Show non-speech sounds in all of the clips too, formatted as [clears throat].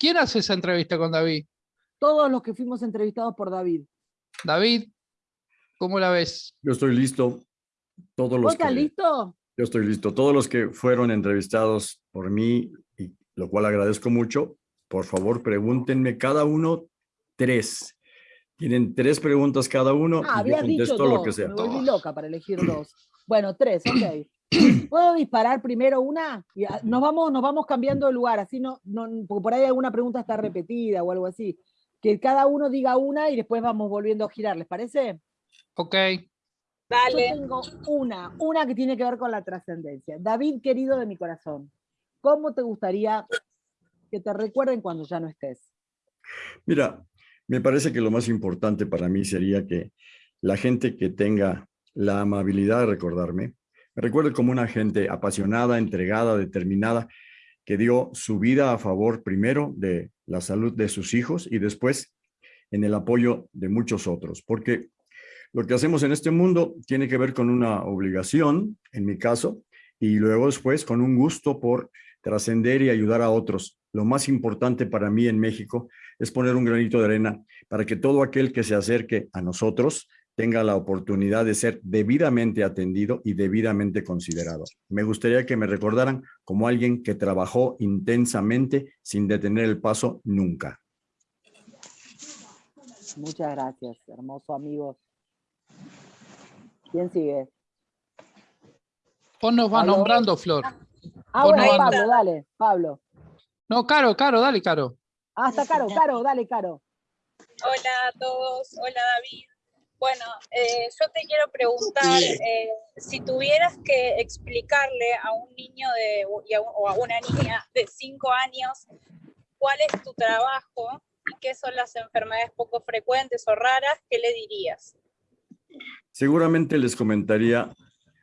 ¿Quién hace esa entrevista con David? Todos los que fuimos entrevistados por David. David, ¿cómo la ves? Yo estoy listo. Todos los ¿Vos estás que, listo? Yo estoy listo. Todos los que fueron entrevistados por mí, y lo cual agradezco mucho, por favor pregúntenme cada uno tres. Tienen tres preguntas cada uno Ah, y yo dicho contesto dos. lo que sea. Me volví loca para elegir dos. Bueno, tres, ok. [clears throat] ¿Puedo disparar primero una? Y a- nos vamos, nos vamos cambiando de lugar, así no, no, porque por ahí alguna pregunta está repetida o algo así. Que cada uno diga una y después vamos volviendo a girar, ¿les parece? Ok. Yo tengo una, una que tiene que ver con la trascendencia. David, querido de mi corazón, ¿cómo te gustaría que te recuerden cuando ya no estés? Mira, me parece que lo más importante para mí sería que la gente que tenga la amabilidad de recordarme, me recuerde como una gente apasionada, entregada, determinada, que dio su vida a favor primero de la salud de sus hijos y después en el apoyo de muchos otros, porque lo que hacemos en este mundo tiene que ver con una obligación, en mi caso, y luego después con un gusto por trascender y ayudar a otros. Lo más importante para mí en México es poner un granito de arena para que todo aquel que se acerque a nosotros tenga la oportunidad de ser debidamente atendido y debidamente considerado. Me gustaría que me recordaran como alguien que trabajó intensamente sin detener el paso nunca. Muchas gracias, hermoso amigo. ¿Quién sigue? Vos nos Aló. nombrando, Flor. Ah, Vos bueno, no Pablo, dale, Pablo. No, Caro, Caro, dale, Caro. Ah, está Caro, Caro, dale, Caro. Hola a todos, hola David. Bueno, eh, yo te quiero preguntar, eh, si tuvieras que explicarle a un niño de, o a una niña de 5 años cuál es tu trabajo y qué son las enfermedades poco frecuentes o raras, ¿qué le dirías? Seguramente les comentaría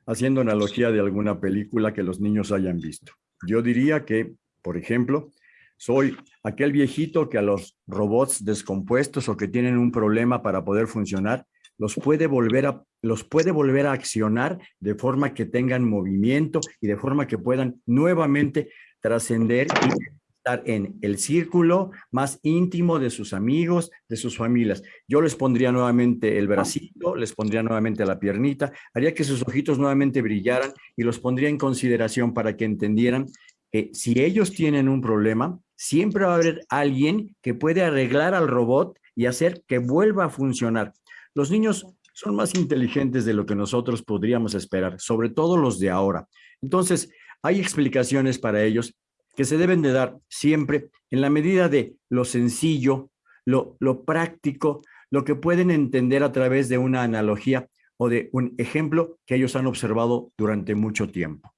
haciendo analogía de alguna película que los niños hayan visto. Yo diría que, por ejemplo, soy aquel viejito que a los robots descompuestos o que tienen un problema para poder funcionar, los puede volver a, los puede volver a accionar de forma que tengan movimiento y de forma que puedan nuevamente trascender y estar en el círculo más íntimo de sus amigos, de sus familias. Yo les pondría nuevamente el bracito, les pondría nuevamente la piernita, haría que sus ojitos nuevamente brillaran y los pondría en consideración para que entendieran que si ellos tienen un problema, siempre va a haber alguien que puede arreglar al robot y hacer que vuelva a funcionar. Los niños son más inteligentes de lo que nosotros podríamos esperar, sobre todo los de ahora. Entonces, hay explicaciones para ellos que se deben de dar siempre en la medida de lo sencillo, lo, lo práctico, lo que pueden entender a través de una analogía o de un ejemplo que ellos han observado durante mucho tiempo.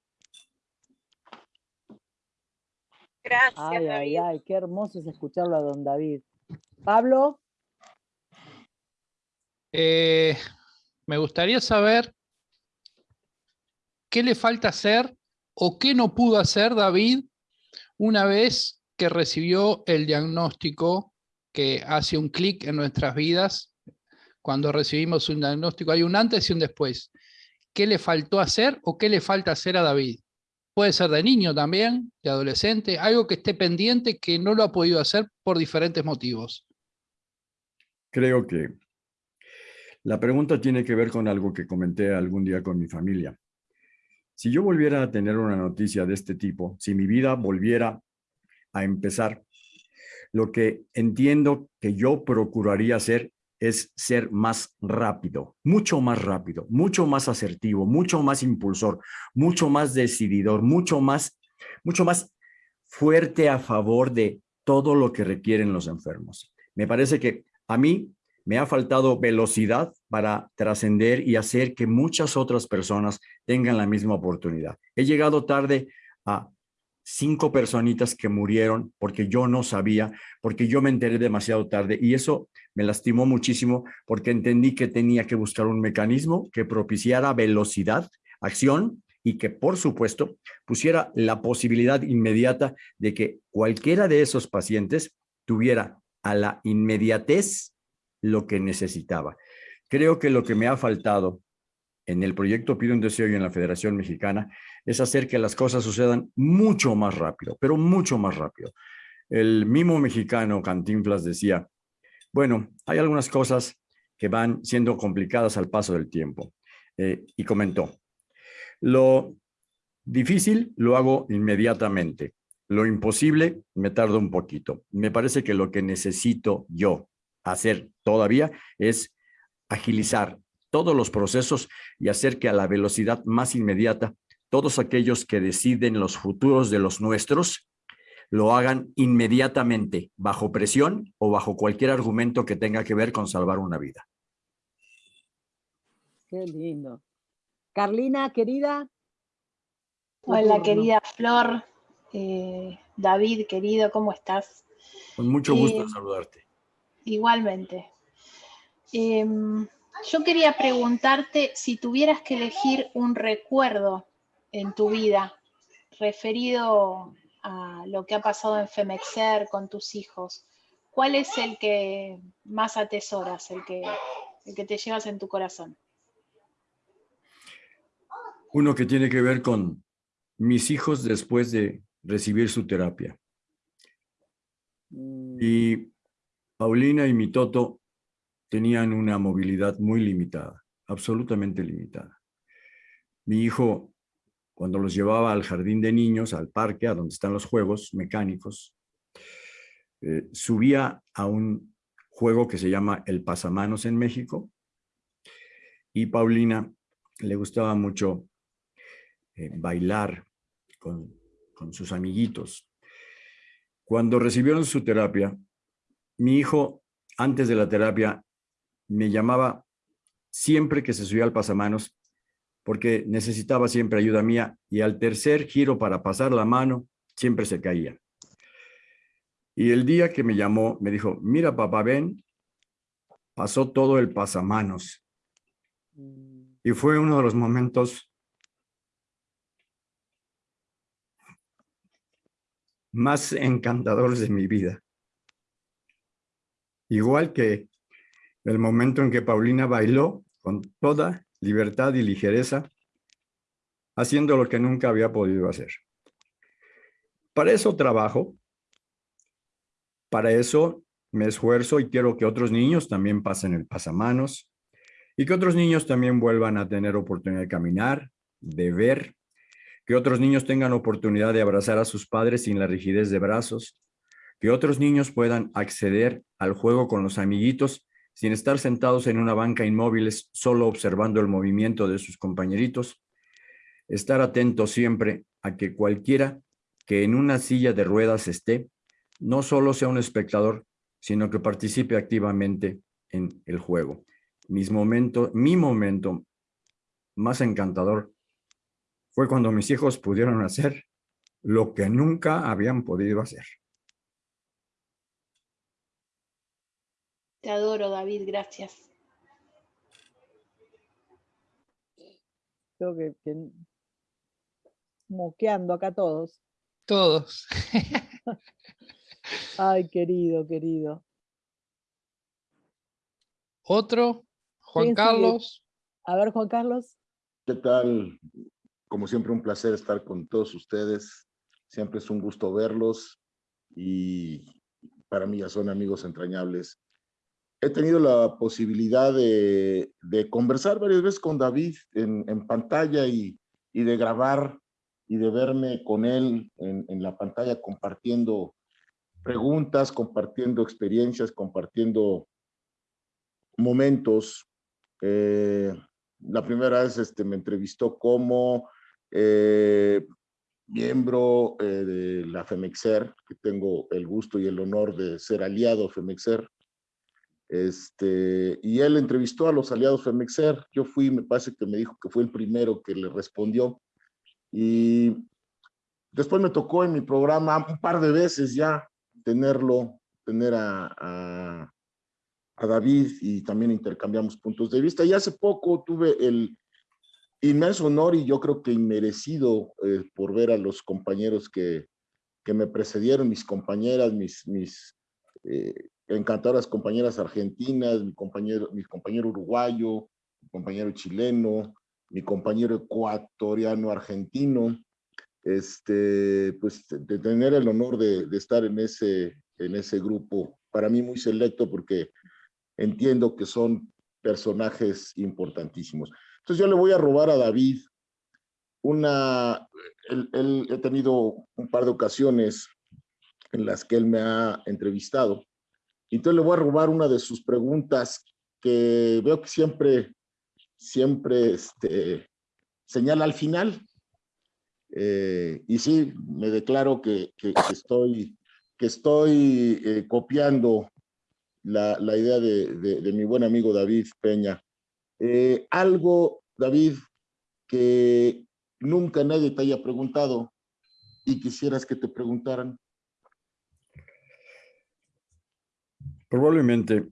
Gracias, Ay, ay, ay, qué hermoso es escucharlo a don David. Pablo, Eh, me gustaría saber qué le falta hacer o qué no pudo hacer David una vez que recibió el diagnóstico que hace un clic en nuestras vidas. Cuando recibimos un diagnóstico hay un antes y un después. ¿Qué le faltó hacer o qué le falta hacer a David? Puede ser de niño también, de adolescente, algo que esté pendiente que no lo ha podido hacer por diferentes motivos. Creo que la pregunta tiene que ver con algo que comenté algún día con mi familia. Si yo volviera a tener una noticia de este tipo, si mi vida volviera a empezar, lo que entiendo que yo procuraría hacer es ser más rápido, mucho más rápido, mucho más asertivo, mucho más impulsor, mucho más decididor, mucho más, mucho más fuerte a favor de todo lo que requieren los enfermos. Me parece que a mí me ha faltado velocidad para trascender y hacer que muchas otras personas tengan la misma oportunidad. He llegado tarde a cinco personitas que murieron porque yo no sabía, porque yo me enteré demasiado tarde y eso me lastimó muchísimo porque entendí que tenía que buscar un mecanismo que propiciara velocidad, acción y que por supuesto pusiera la posibilidad inmediata de que cualquiera de esos pacientes tuviera a la inmediatez lo que necesitaba. Creo que lo que me ha faltado en el proyecto Pido un Deseo y en la Federación Mexicana es hacer que las cosas sucedan mucho más rápido, pero mucho más rápido. El mimo mexicano Cantinflas decía, bueno, hay algunas cosas que van siendo complicadas al paso del tiempo. Eh, y comentó, lo difícil lo hago inmediatamente, lo imposible me tardo un poquito. Me parece que lo que necesito yo hacer todavía es agilizar todos los procesos y hacer que a la velocidad más inmediata todos aquellos que deciden los futuros de los nuestros lo hagan inmediatamente, bajo presión o bajo cualquier argumento que tenga que ver con salvar una vida. Qué lindo. Carlina, querida. Hola, querida Flor. Eh, David, querido, ¿cómo estás? Con mucho gusto Eh, saludarte. Igualmente. Em, yo quería preguntarte si tuvieras que elegir un recuerdo en tu vida referido a lo que ha pasado en Femexer con tus hijos, ¿cuál es el que más atesoras, el que, el que te llevas en tu corazón? Uno que tiene que ver con mis hijos después de recibir su terapia. Mm, Y Paulina y mi Toto tenían una movilidad muy limitada, absolutamente limitada. Mi hijo, cuando los llevaba al jardín de niños, al parque, a donde están los juegos mecánicos, eh, subía a un juego que se llama el pasamanos en México. Y Paulina le gustaba mucho eh, bailar con, con sus amiguitos. Cuando recibieron su terapia, mi hijo, antes de la terapia, me llamaba siempre que se subía al pasamanos porque necesitaba siempre ayuda mía y al tercer giro para pasar la mano, siempre se caía. Y el día que me llamó, me dijo, mira papá, ven, pasó todo el pasamanos. Y fue uno de los momentos más encantadores de mi vida. Igual que el momento en que Paulina bailó con toda libertad y ligereza, haciendo lo que nunca había podido hacer. Para eso trabajo, para eso me esfuerzo y quiero que otros niños también pasen el pasamanos y que otros niños también vuelvan a tener oportunidad de caminar, de ver, que otros niños tengan oportunidad de abrazar a sus padres sin la rigidez de brazos, que otros niños puedan acceder al juego con los amiguitos sin estar sentados en una banca inmóviles solo observando el movimiento de sus compañeritos, estar atentos siempre a que cualquiera que en una silla de ruedas esté, no solo sea un espectador, sino que participe activamente en el juego. Mis momentos, mi momento más encantador fue cuando mis hijos pudieron hacer lo que nunca habían podido hacer. Te adoro, David, gracias. Creo que, que moqueando acá todos. Todos. [laughs] Ay, querido, querido. Otro, Juan. Carlos. A ver, Juan Carlos. ¿Qué tal? Como siempre, un placer estar con todos ustedes. Siempre es un gusto verlos y para mí ya son amigos entrañables. He tenido la posibilidad de, conversar varias veces con David en, pantalla y, de grabar y de verme con él en, en la pantalla compartiendo preguntas, compartiendo experiencias, compartiendo momentos. Eh, la primera vez este, me entrevistó como eh, miembro eh, de la FEMEXER, que tengo el gusto y el honor de ser aliado FEMEXER. Este, y él entrevistó a los aliados FEMEXER. Yo fui, me parece que me dijo que fue el primero que le respondió. Y después me tocó en mi programa un par de veces ya tenerlo, tener a, a David y también intercambiamos puntos de vista. Y hace poco tuve el inmenso honor y yo creo que inmerecido eh, por ver a los compañeros que, que me precedieron, mis compañeras, mis, mis eh, encantadoras compañeras argentinas, mi compañero, mi compañero uruguayo, mi compañero chileno, mi compañero ecuatoriano argentino, este, pues, de tener el honor de, de estar en ese, en ese grupo, para mí muy selecto porque entiendo que son personajes importantísimos. Entonces yo le voy a robar a David una, él, él, he tenido un par de ocasiones en las que él me ha entrevistado. Entonces le voy a robar una de sus preguntas que veo que siempre, siempre este, señala al final. Eh, y sí, me declaro que, que, estoy, que estoy eh, copiando la, la idea de, de, de, mi buen amigo David Peña. Eh, algo, David, que nunca nadie te haya preguntado y quisieras que te preguntaran. Probablemente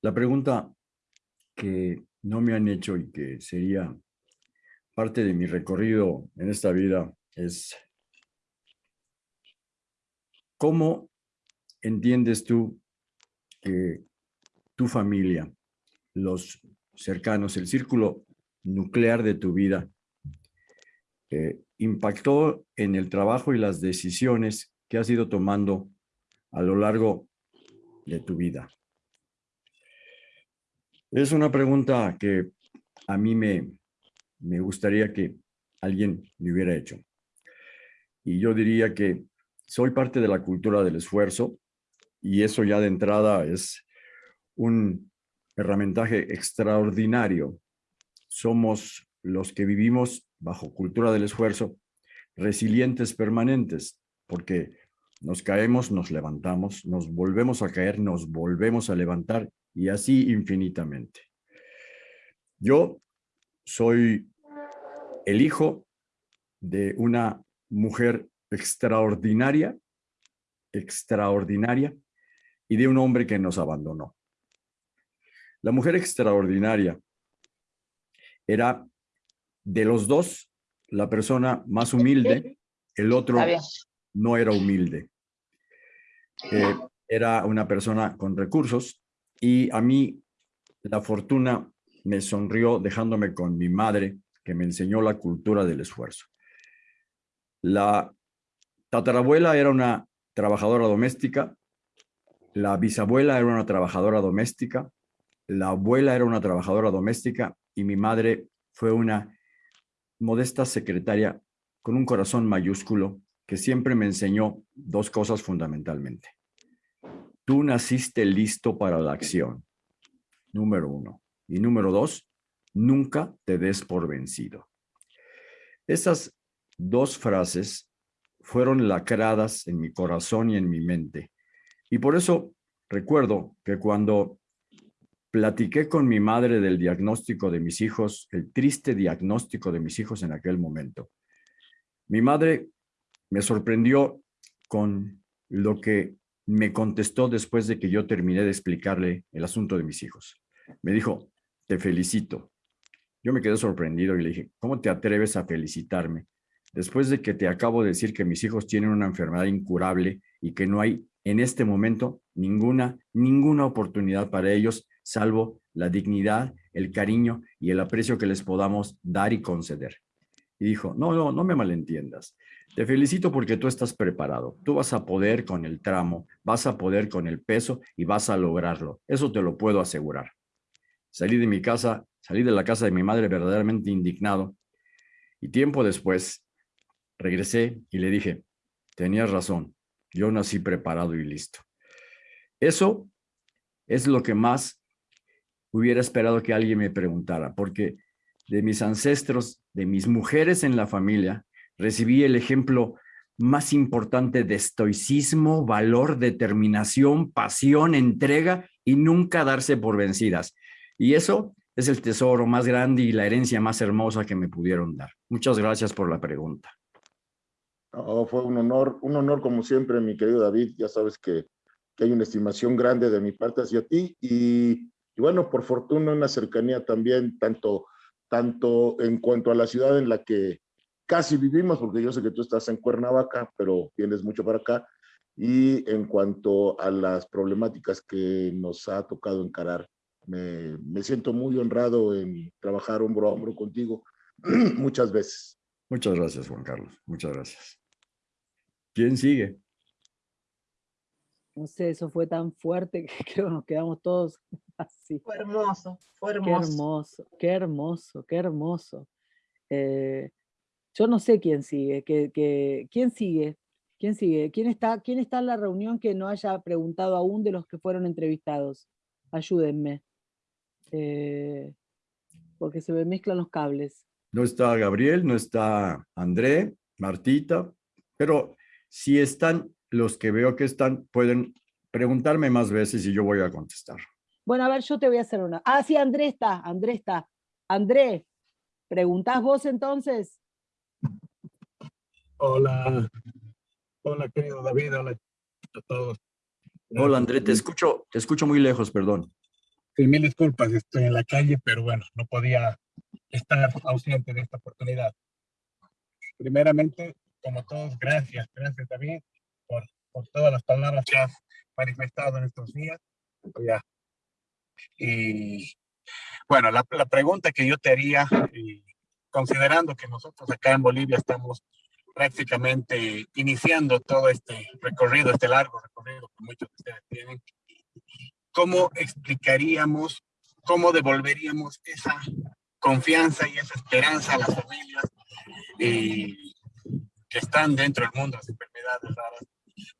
la pregunta que no me han hecho y que sería parte de mi recorrido en esta vida es ¿cómo entiendes tú que tu familia, los cercanos, el círculo nuclear de tu vida, eh, impactó en el trabajo y las decisiones que has ido tomando a lo largo de tu vida? Es una pregunta que a mí me, me gustaría que alguien me hubiera hecho. Y yo diría que soy parte de la cultura del esfuerzo y eso ya de entrada es un herramientaje extraordinario. Somos los que vivimos bajo cultura del esfuerzo, resilientes permanentes, porque nos caemos, nos levantamos, nos volvemos a caer, nos volvemos a levantar y así infinitamente. Yo soy el hijo de una mujer extraordinaria, extraordinaria, y de un hombre que nos abandonó. La mujer extraordinaria era de los dos la persona más humilde, el otro no era humilde. Eh, era una persona con recursos y a mí la fortuna me sonrió dejándome con mi madre que me enseñó la cultura del esfuerzo. La tatarabuela era una trabajadora doméstica, la bisabuela era una trabajadora doméstica, la abuela era una trabajadora doméstica y mi madre fue una modesta secretaria con un corazón mayúsculo que siempre me enseñó dos cosas fundamentalmente. Tú naciste listo para la acción, número uno. Y número dos, nunca te des por vencido. Esas dos frases fueron lacradas en mi corazón y en mi mente. Y por eso recuerdo que cuando Platiqué con mi madre del diagnóstico de mis hijos, el triste diagnóstico de mis hijos en aquel momento. Mi madre me sorprendió con lo que me contestó después de que yo terminé de explicarle el asunto de mis hijos. Me dijo, te felicito. Yo me quedé sorprendido y le dije, ¿cómo te atreves a felicitarme? Después de que te acabo de decir que mis hijos tienen una enfermedad incurable y que no hay en este momento ninguna, ninguna oportunidad para ellos salvo la dignidad, el cariño y el aprecio que les podamos dar y conceder. Y dijo, no, no, no me malentiendas. Te felicito porque tú estás preparado. Tú vas a poder con el tramo, vas a poder con el peso y vas a lograrlo. Eso te lo puedo asegurar. Salí de mi casa, salí de la casa de mi madre verdaderamente indignado. Y tiempo después regresé y le dije, tenías razón, yo nací preparado y listo. Eso es lo que más hubiera esperado que alguien me preguntara, porque de mis ancestros, de mis mujeres en la familia, recibí el ejemplo más importante de estoicismo, valor, determinación, pasión, entrega y nunca darse por vencidas. Y eso es el tesoro más grande y la herencia más hermosa que me pudieron dar. Muchas gracias por la pregunta. Oh, fue un honor, un honor como siempre, mi querido David. Ya sabes que, que hay una estimación grande de mi parte hacia ti y y bueno, por fortuna una cercanía también, tanto, tanto en cuanto a la ciudad en la que casi vivimos, porque yo sé que tú estás en Cuernavaca, pero vienes mucho para acá, y en cuanto a las problemáticas que nos ha tocado encarar. Me, me siento muy honrado en trabajar hombro a hombro contigo, [clears throat] muchas veces. Muchas gracias, Juan Carlos. Muchas gracias. ¿Quién sigue? No sé, eso fue tan fuerte que [laughs] creo que nos quedamos todos [laughs] así. Fue hermoso, fue Qué hermoso. hermoso, qué hermoso, qué hermoso. Eh, yo no sé quién sigue, que, que- quién sigue, quién sigue, quién está, quién está en la reunión que no haya preguntado aún de los que fueron entrevistados. Ayúdenme. Eh, porque se me mezclan los cables. No está Gabriel, no está André, Martita, pero si están los que veo que están, pueden preguntarme más veces y yo voy a contestar. Bueno, a ver, yo te voy a hacer una. Ah, sí, André está, André está. André, ¿preguntás vos entonces? Hola, hola querido David, hola a todos. Hola André, te escucho, te escucho muy lejos, perdón. Sí, mil disculpas, estoy en la calle, pero bueno, no podía estar ausente de esta oportunidad. Primeramente, como todos, gracias, gracias David por, por todas las palabras que has manifestado en estos días. Ya. Y bueno, la, la pregunta que yo te haría, y considerando que nosotros acá en Bolivia estamos prácticamente iniciando todo este recorrido, este largo recorrido que muchos de ustedes tienen, ¿cómo explicaríamos, cómo devolveríamos esa confianza y esa esperanza a las familias eh, que están dentro del mundo de las enfermedades raras?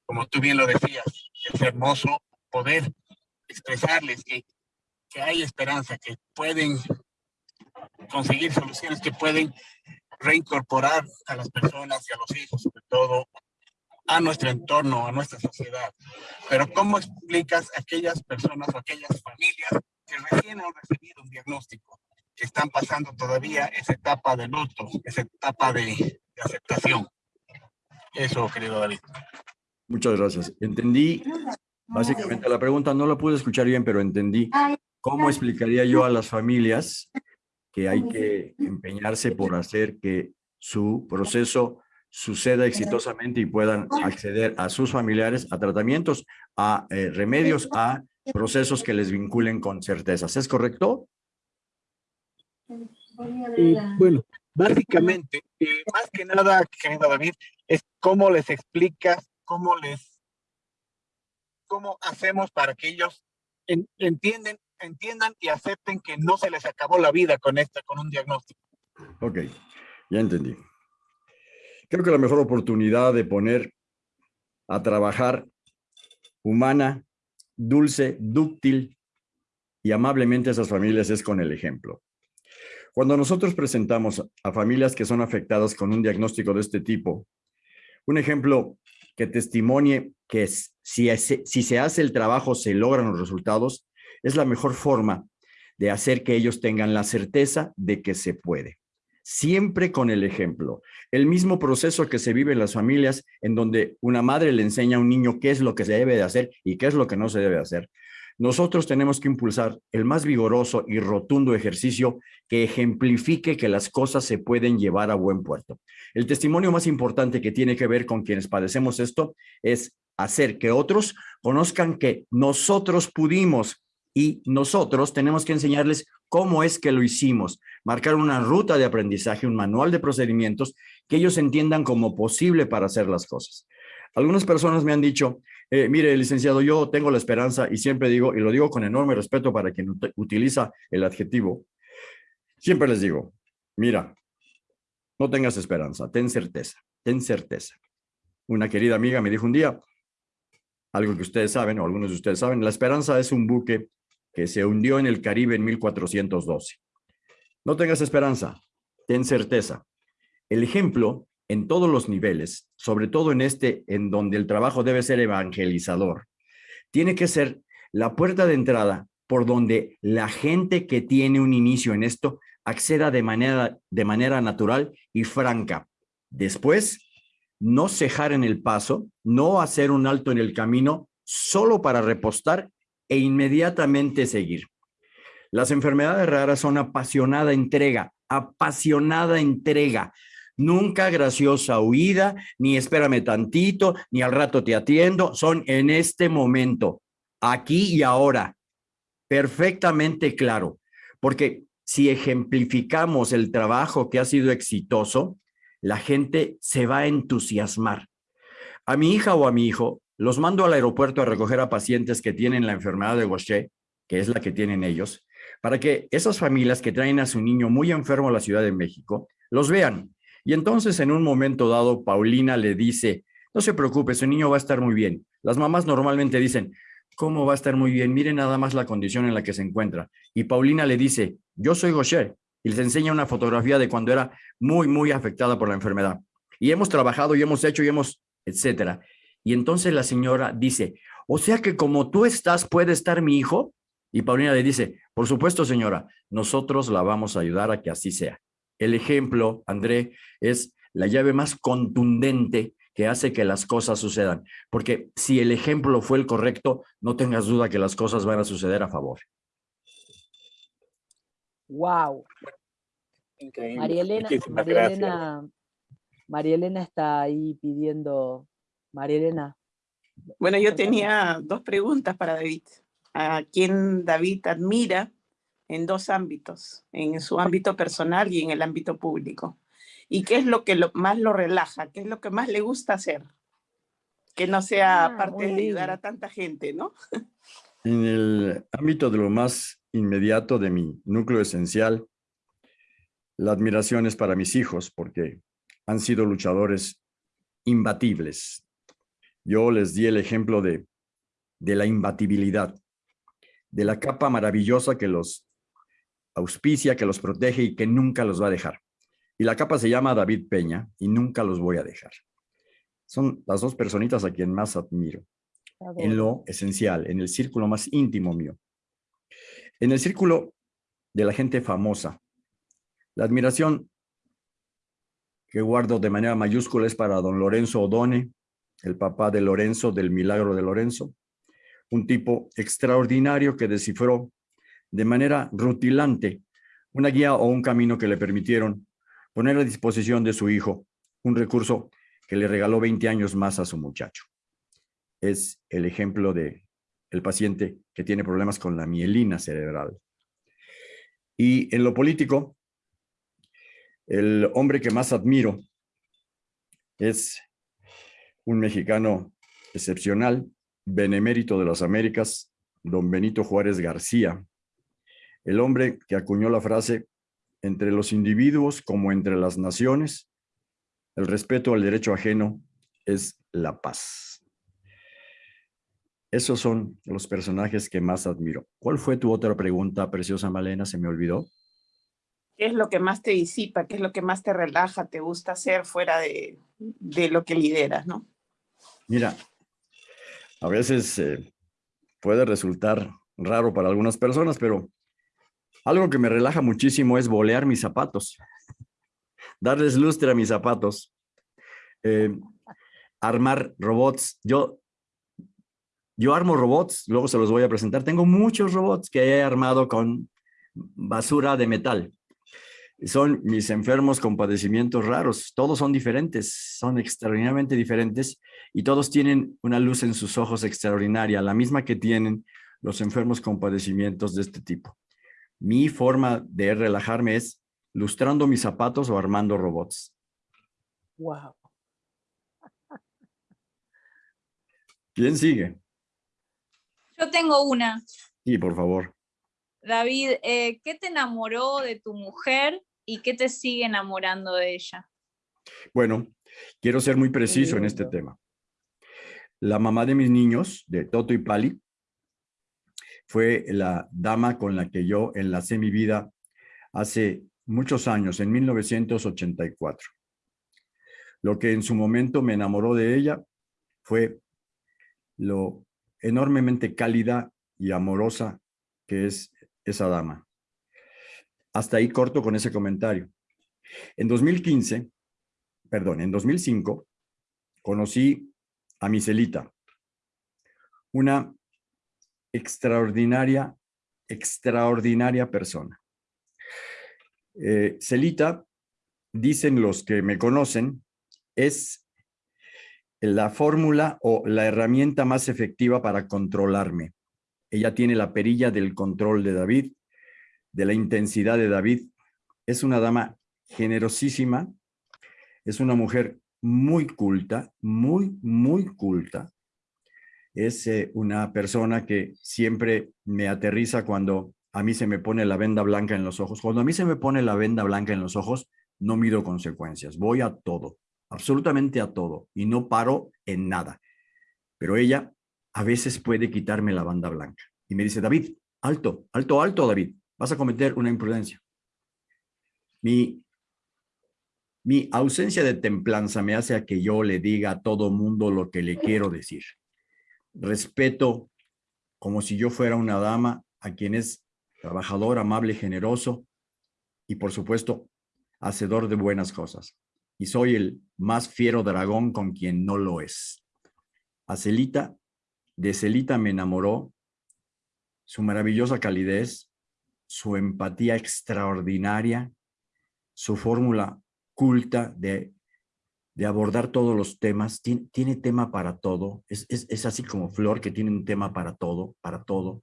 Como tú bien lo decías, es hermoso poder expresarles que, que hay esperanza, que pueden conseguir soluciones, que pueden reincorporar a las personas y a los hijos, sobre todo, a nuestro entorno, a nuestra sociedad. Pero ¿cómo explicas a aquellas personas o aquellas familias que recién han recibido un diagnóstico, que están pasando todavía esa etapa de luto, esa etapa de, de aceptación? Eso, querido David. Muchas gracias. Entendí básicamente la pregunta, no la pude escuchar bien, pero entendí cómo explicaría yo a las familias que hay que empeñarse por hacer que su proceso suceda exitosamente y puedan acceder a sus familiares a tratamientos, a eh, remedios, a procesos que les vinculen con certezas. ¿Es correcto? Eh, bueno, básicamente, eh, más que nada, querido David, es cómo les explicas, cómo les, cómo hacemos para que ellos en- entienden, entiendan y acepten que no se les acabó la vida con esta, con un diagnóstico. Ok, ya entendí. Creo que la mejor oportunidad de poner a trabajar humana, dulce, dúctil y amablemente a esas familias es con el ejemplo. Cuando nosotros presentamos a familias que son afectadas con un diagnóstico de este tipo, un ejemplo que testimonie que si, si se hace el trabajo se logran los resultados, es la mejor forma de hacer que ellos tengan la certeza de que se puede. Siempre con el ejemplo. El mismo proceso que se vive en las familias en donde una madre le enseña a un niño qué es lo que se debe de hacer y qué es lo que no se debe hacer. Nosotros tenemos que impulsar el más vigoroso y rotundo ejercicio que ejemplifique que las cosas se pueden llevar a buen puerto. El testimonio más importante que tiene que ver con quienes padecemos esto es hacer que otros conozcan que nosotros pudimos y nosotros tenemos que enseñarles cómo es que lo hicimos, marcar una ruta de aprendizaje, un manual de procedimientos que ellos entiendan como posible para hacer las cosas. Algunas personas me han dicho, eh, mire, licenciado, yo tengo la esperanza y siempre digo, y lo digo con enorme respeto para quien ut- utiliza el adjetivo, siempre les digo, mira, no tengas esperanza, ten certeza, ten certeza. Una querida amiga me dijo un día, algo que ustedes saben, o algunos de ustedes saben, la esperanza es un buque que se hundió en el Caribe en 1412. No tengas esperanza, ten certeza. El ejemplo en todos los niveles, sobre todo en este, en donde el trabajo debe ser evangelizador, tiene que ser la puerta de entrada por donde la gente que tiene un inicio en esto acceda de manera, de manera natural y franca. Después, no cejar en el paso, no hacer un alto en el camino solo para repostar e inmediatamente seguir. Las enfermedades raras son apasionada entrega, apasionada entrega. Nunca graciosa huida, ni espérame tantito, ni al rato te atiendo. Son en este momento, aquí y ahora. Perfectamente claro. Porque si ejemplificamos el trabajo que ha sido exitoso, la gente se va a entusiasmar. A mi hija o a mi hijo los mando al aeropuerto a recoger a pacientes que tienen la enfermedad de Gaucher, que es la que tienen ellos, para que esas familias que traen a su niño muy enfermo a la Ciudad de México los vean. Y entonces en un momento dado, Paulina le dice, no se preocupe, su niño va a estar muy bien. Las mamás normalmente dicen, ¿cómo va a estar muy bien? Mire nada más la condición en la que se encuentra. Y Paulina le dice, yo soy Gaucher, y les enseña una fotografía de cuando era muy, muy afectada por la enfermedad. Y hemos trabajado y hemos hecho y hemos, etcétera. Y entonces la señora dice, o sea que como tú estás, puede estar mi hijo. Y Paulina le dice, por supuesto, señora, nosotros la vamos a ayudar a que así sea. El ejemplo, André, es la llave más contundente que hace que las cosas sucedan. Porque si el ejemplo fue el correcto, no tengas duda que las cosas van a suceder a favor. Wow. Increíble. María. Elena, María Elena está ahí pidiendo. María Elena. Bueno, yo tenía dos preguntas para David. ¿A quién David admira en dos ámbitos, en su ámbito personal y en el ámbito público? ¿Y qué es lo que lo- más lo relaja? ¿Qué es lo que más le gusta hacer? Que no sea Ah, parte de ayudar a tanta gente, ¿no? [laughs] En el ámbito de lo más inmediato de mi núcleo esencial, la admiración es para mis hijos porque han sido luchadores imbatibles. Yo les di el ejemplo de, de la imbatibilidad, de la capa maravillosa que los auspicia, que los protege y que nunca los va a dejar. Y la capa se llama David Peña y nunca los voy a dejar. Son las dos personitas a quien más admiro en lo esencial, en el círculo más íntimo mío. En el círculo de la gente famosa, la admiración que guardo de manera mayúscula es para don Lorenzo Odone, el papá de Lorenzo, del milagro de Lorenzo, un tipo extraordinario que descifró de manera rutilante una guía o un camino que le permitieron poner a disposición de su hijo un recurso que le regaló 20 años más a su muchacho es el ejemplo de el paciente que tiene problemas con la mielina cerebral. Y en lo político, el hombre que más admiro es un mexicano excepcional, benemérito de las Américas, don Benito Juárez García, el hombre que acuñó la frase, entre los individuos como entre las naciones, el respeto al derecho ajeno es la paz. Esos son los personajes que más admiro. ¿Cuál fue tu otra pregunta, preciosa Malena? Se me olvidó. ¿Qué es lo que más te disipa? ¿Qué es lo que más te relaja, te gusta hacer fuera de, de lo que lideras, no? Mira, a veces eh, puede resultar raro para algunas personas, pero algo que me relaja muchísimo es bolear mis zapatos, darles lustre a mis zapatos, eh, armar robots. Yo, yo armo robots, luego se los voy a presentar. Tengo muchos robots que he armado con basura de metal. Son mis enfermos con padecimientos raros. Todos son diferentes, son extraordinariamente diferentes y todos tienen una luz en sus ojos extraordinaria, la misma que tienen los enfermos con padecimientos de este tipo. Mi forma de relajarme es lustrando mis zapatos o armando robots. Wow. ¿Quién sigue? Yo tengo una. Sí, por favor. David, eh, ¿qué te enamoró de tu mujer y qué te sigue enamorando de ella? Bueno, quiero ser muy preciso en este tema. La mamá de mis niños, de Toto y Pali, fue la dama con la que yo enlacé mi vida hace muchos años, en 1984. Lo que en su momento me enamoró de ella fue lo enormemente cálida y amorosa que es esa dama. Hasta ahí corto con ese comentario. En 2015, perdón, en 2005, conocí a Miselita, una extraordinaria, extraordinaria persona. Eh, Celita, dicen los que me conocen, es la fórmula o la herramienta más efectiva para controlarme. Ella tiene la perilla del control de David. De la intensidad de David. Es una dama generosísima, es una mujer muy culta, muy, muy culta. Es eh, una persona que siempre me aterriza cuando a mí se me pone la venda blanca en los ojos. Cuando a mí se me pone la venda blanca en los ojos, no mido consecuencias, voy a todo, absolutamente a todo, y no paro en nada. Pero ella a veces puede quitarme la banda blanca y me dice, David, alto, alto, alto, David, vas a cometer una imprudencia. Mi, mi ausencia de templanza me hace a que yo le diga a todo mundo lo que le quiero decir. Respeto como si yo fuera una dama a quien es trabajador, amable, generoso y por supuesto, hacedor de buenas cosas. Y soy el más fiero dragón con quien no lo es. A Celita, de Celita me enamoró su maravillosa calidez, su empatía extraordinaria, su fórmula culta de, de abordar todos los temas, tiene, tema para todo, es, es, así como Flor que tiene un tema para todo, para todo.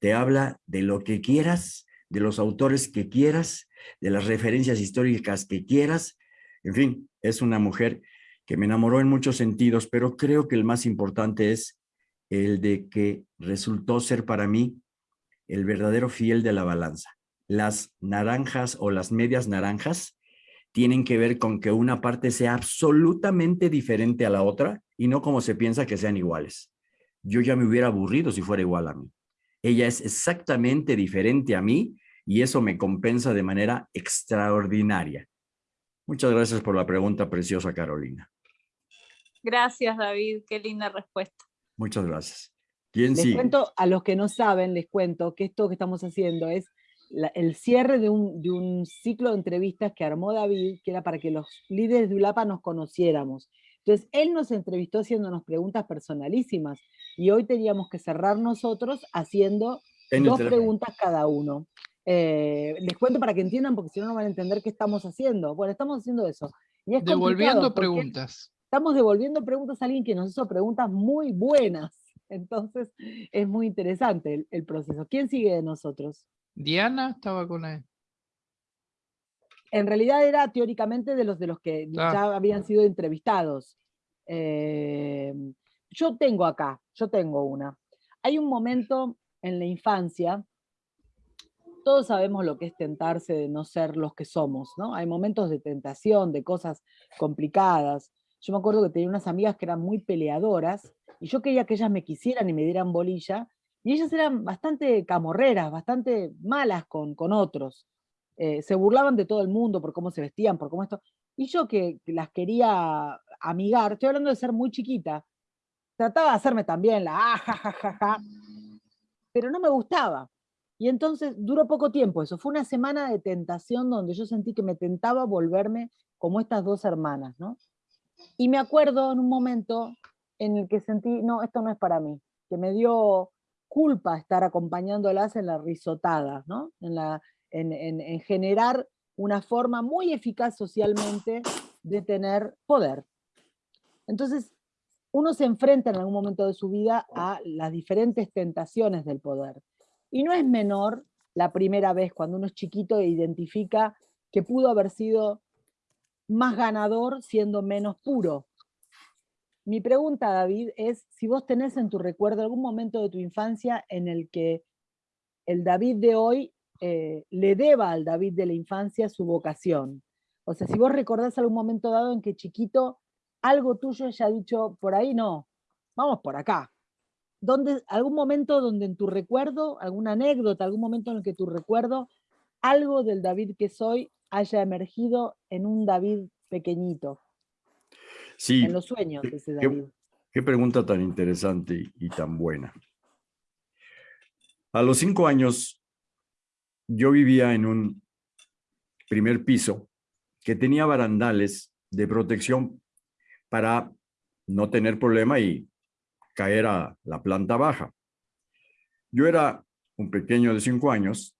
Te habla de lo que quieras, de los autores que quieras, de las referencias históricas que quieras. En fin, es una mujer que me enamoró en muchos sentidos, pero creo que el más importante es el de que resultó ser para mí el verdadero fiel de la balanza. Las naranjas o las medias naranjas tienen que ver con que una parte sea absolutamente diferente a la otra y no como se piensa que sean iguales. Yo ya me hubiera aburrido si fuera igual a mí. Ella es exactamente diferente a mí y eso me compensa de manera extraordinaria. Muchas gracias por la pregunta preciosa, Carolina. Gracias, David. Qué linda respuesta. Muchas gracias. ¿Quién les cuento, a los que no saben, les cuento que esto que estamos haciendo es el cierre de un, de un, ciclo de entrevistas que armó David, que era para que los líderes de ULAPA nos conociéramos. Entonces, él nos entrevistó haciéndonos preguntas personalísimas y hoy teníamos que cerrar nosotros haciendo dos preguntas cada uno. Eh, les cuento para que entiendan, porque si no, no van a entender qué estamos haciendo. Bueno, estamos haciendo eso. devolviendo preguntas. Estamos devolviendo preguntas a alguien que nos hizo preguntas muy buenas. Entonces, es muy interesante el proceso. ¿Quién sigue de nosotros? Diana estaba con él. En realidad era teóricamente de los de los que ya habían sido entrevistados. Eh, yo tengo acá, yo tengo una. Hay un momento en la infancia, todos sabemos lo que es tentarse de no ser los que somos, ¿no? Hay momentos de tentación, de cosas complicadas. Yo me acuerdo que tenía unas amigas que eran muy peleadoras y yo quería que ellas me quisieran y me dieran bolilla, y ellas eran bastante camorreras, bastante malas con, con otros. Eh, se burlaban de todo el mundo por cómo se vestían, por cómo esto. Y yo que, las quería amigar, estoy hablando de ser muy chiquita, trataba de hacerme también la ah, pero no me gustaba. Y entonces duró poco tiempo eso, fue una semana de tentación donde yo sentí que me tentaba volverme como estas dos hermanas, ¿no? Y me acuerdo en un momento en el que sentí, no, esto no es para mí, que me dio culpa estar acompañándolas en la risotada, ¿no? en, la, en, generar una forma muy eficaz socialmente de tener poder. Entonces, uno se enfrenta en algún momento de su vida a las diferentes tentaciones del poder. Y no es menor la primera vez cuando uno es chiquito e identifica que pudo haber sido más ganador siendo menos puro, mi pregunta, David, es si vos tenés en tu recuerdo algún momento de tu infancia en el que el David de hoy eh, le deba al David de la infancia su vocación. O sea, si vos recordás algún momento dado en que chiquito algo tuyo haya dicho, por ahí no, vamos por acá. ¿Dónde, algún momento donde en tu recuerdo, alguna anécdota, algún momento en el que tu recuerdo, algo del David que soy haya emergido en un David pequeñito. Sí. En los sueños, qué, pregunta tan interesante y, tan buena. A los cinco años, yo vivía en un primer piso que tenía barandales de protección para no tener problema y caer a la planta baja. Yo era un pequeño de cinco años,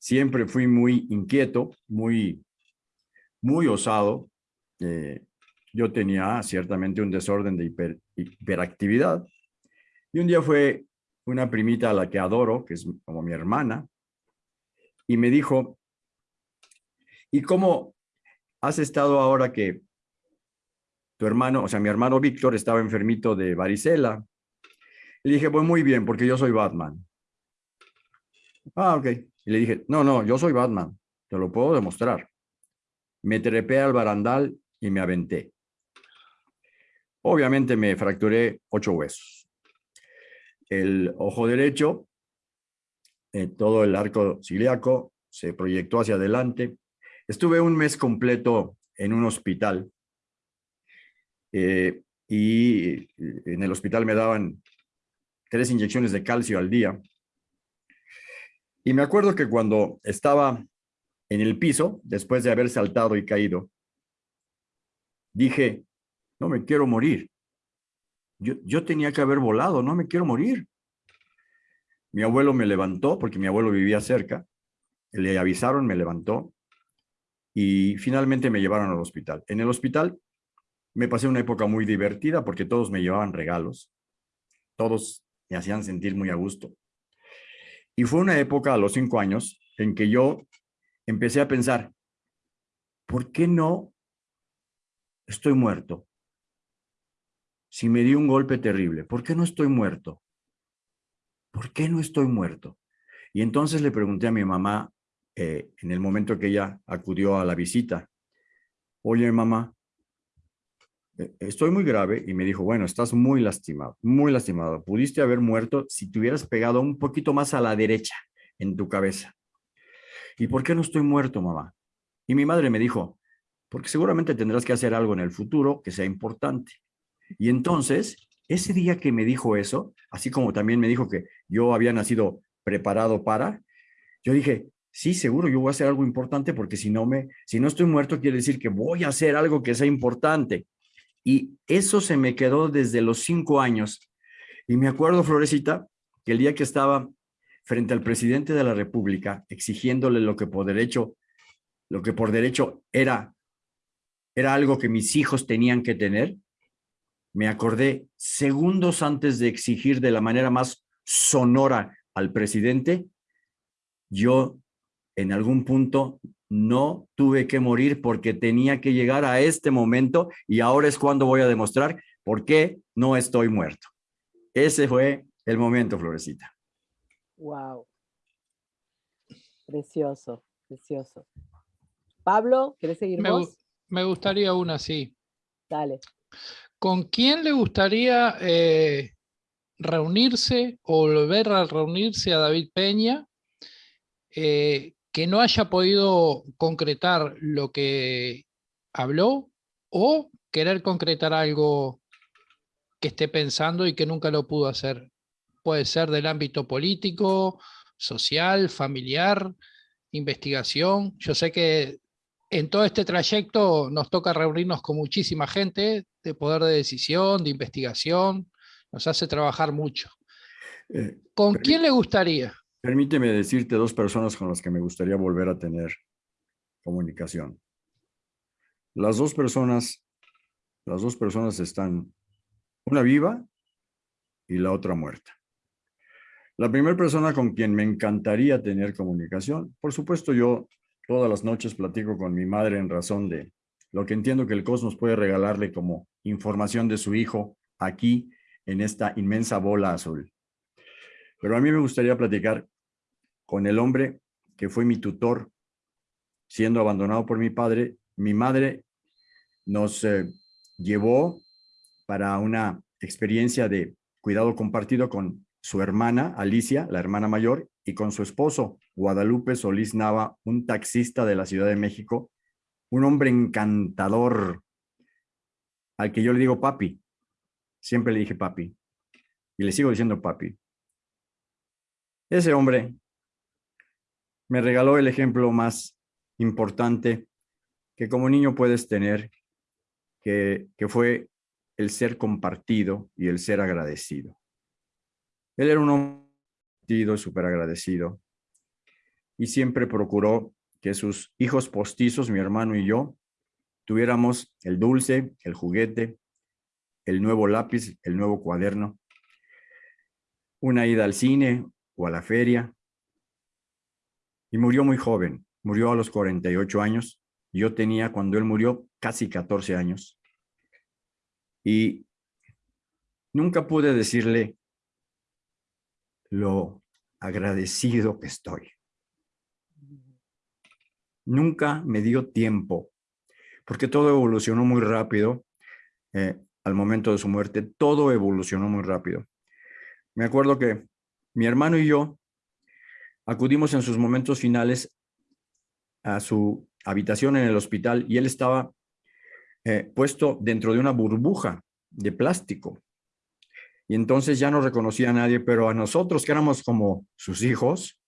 siempre fui muy inquieto, muy, muy osado, eh, yo tenía ciertamente un desorden de hiperactividad. Y un día fue una primita a la que adoro, que es como mi hermana, y me dijo, ¿y cómo has estado ahora que tu hermano, o sea, mi hermano Víctor estaba enfermito de varicela? Le dije, pues muy bien, porque yo soy Batman. Ah, ok. Y le dije, no, no, yo soy Batman, te lo puedo demostrar. Me trepé al barandal y me aventé. Obviamente me fracturé ocho huesos. El ojo derecho, eh, todo el arco ciliaco se proyectó hacia adelante. Estuve un mes completo en un hospital eh, y en el hospital me daban tres inyecciones de calcio al día. Y me acuerdo que cuando estaba en el piso, después de haber saltado y caído, dije, no me quiero morir. Yo, yo tenía que haber volado, no me quiero morir. Mi abuelo me levantó, porque mi abuelo vivía cerca, le avisaron, me levantó, y finalmente me llevaron al hospital. En el hospital me pasé una época muy divertida porque todos me llevaban regalos, todos me hacían sentir muy a gusto. Y fue una época a los cinco años en que yo empecé a pensar, ¿por qué no estoy muerto? Si me di un golpe terrible, ¿por qué no estoy muerto? ¿Por qué no estoy muerto? Y entonces le pregunté a mi mamá, eh, en el momento que ella acudió a la visita, oye mamá, eh, estoy muy grave y me dijo, bueno, estás muy lastimado, muy lastimado. Pudiste haber muerto si te hubieras pegado un poquito más a la derecha en tu cabeza. ¿Y por qué no estoy muerto, mamá? Y mi madre me dijo, porque seguramente tendrás que hacer algo en el futuro que sea importante. Y entonces, ese día que me dijo eso, así como también me dijo que yo había nacido preparado para, yo dije, sí, seguro, yo voy a hacer algo importante porque si no me, si no estoy muerto, quiere decir que voy a hacer algo que sea importante. Y eso se me quedó desde los cinco años. Y me acuerdo, Florecita, que el día que estaba frente al presidente de la República exigiéndole lo que por derecho, lo que por derecho era, era algo que mis hijos tenían que tener, me acordé segundos antes de exigir de la manera más sonora al presidente, yo en algún punto no tuve que morir porque tenía que llegar a este momento y ahora es cuando voy a demostrar por qué no estoy muerto. Ese fue el momento, Florecita. Wow. Precioso, precioso. Pablo, ¿quieres seguir me, vos? Me gustaría una, sí. Dale. ¿Con quién le gustaría eh, reunirse o volver a reunirse a David Peña eh, que no haya podido concretar lo que habló o querer concretar algo que esté pensando y que nunca lo pudo hacer. Puede ser del ámbito político, social, familiar, investigación. Yo sé que en todo este trayecto nos toca reunirnos con muchísima gente de poder de decisión, de investigación, nos hace trabajar mucho. Eh, ¿Con quién le gustaría? Permíteme decirte dos personas con las que me gustaría volver a tener comunicación. Las dos personas, las dos personas están, una viva y la otra muerta. La primera persona con quien me encantaría tener comunicación, por supuesto yo todas las noches platico con mi madre en razón de lo que entiendo que el cosmos puede regalarle como información de su hijo aquí en esta inmensa bola azul. Pero a mí me gustaría platicar con el hombre que fue mi tutor, siendo abandonado por mi padre. Mi madre nos eh, llevó para una experiencia de cuidado compartido con su hermana Alicia, la hermana mayor, y con su esposo Guadalupe Solís Nava, un taxista de la Ciudad de México, un hombre encantador, al que yo le digo papi. Siempre le dije papi. Y le sigo diciendo papi. Ese hombre me regaló el ejemplo más importante que como niño puedes tener, que, que fue el ser compartido y el ser agradecido. Él era un hombre súper agradecido y siempre procuró que sus hijos postizos, mi hermano y yo, tuviéramos el dulce, el juguete, el nuevo lápiz, el nuevo cuaderno, una ida al cine o a la feria, y murió muy joven, murió a los 48 años. Yo tenía cuando él murió casi 14 años. Y nunca pude decirle lo agradecido que estoy. Nunca me dio tiempo, porque todo evolucionó muy rápido eh, al momento de su muerte. Todo evolucionó muy rápido. Me acuerdo que mi hermano y yo acudimos en sus momentos finales a su habitación en el hospital y él estaba eh, puesto dentro de una burbuja de plástico. Y entonces ya no reconocía a nadie, pero a nosotros que éramos como sus hijos,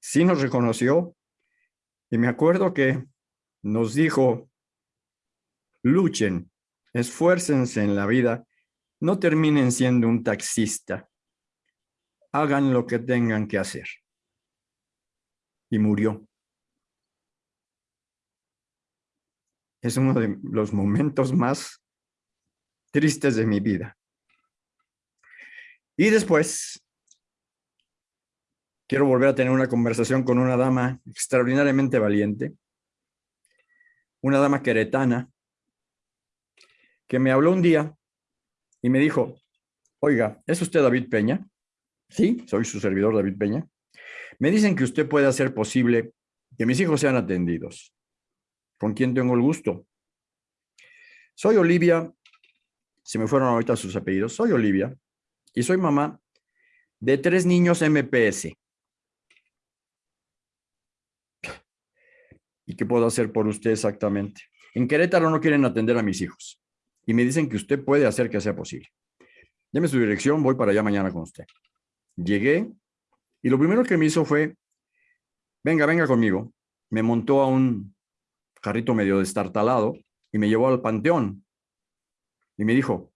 sí nos reconoció. Y me acuerdo que nos dijo, luchen, esfuércense en la vida, no terminen siendo un taxista, hagan lo que tengan que hacer. Y murió. Es uno de los momentos más tristes de mi vida. Y después, quiero volver a tener una conversación con una dama extraordinariamente valiente, una dama queretana, que me habló un día y me dijo, oiga, ¿es usted David Peña? Sí, soy su servidor David Peña. Me dicen que usted puede hacer posible que mis hijos sean atendidos. ¿Con quién tengo el gusto? Soy Olivia, se me fueron ahorita sus apellidos, soy Olivia y soy mamá de tres niños MPS. ¿Y qué puedo hacer por usted exactamente? En Querétaro no quieren atender a mis hijos y me dicen que usted puede hacer que sea posible. Deme su dirección, voy para allá mañana con usted. Llegué y lo primero que me hizo fue, venga, venga conmigo. Me montó a un carrito medio destartalado y me llevó al panteón. Y me dijo,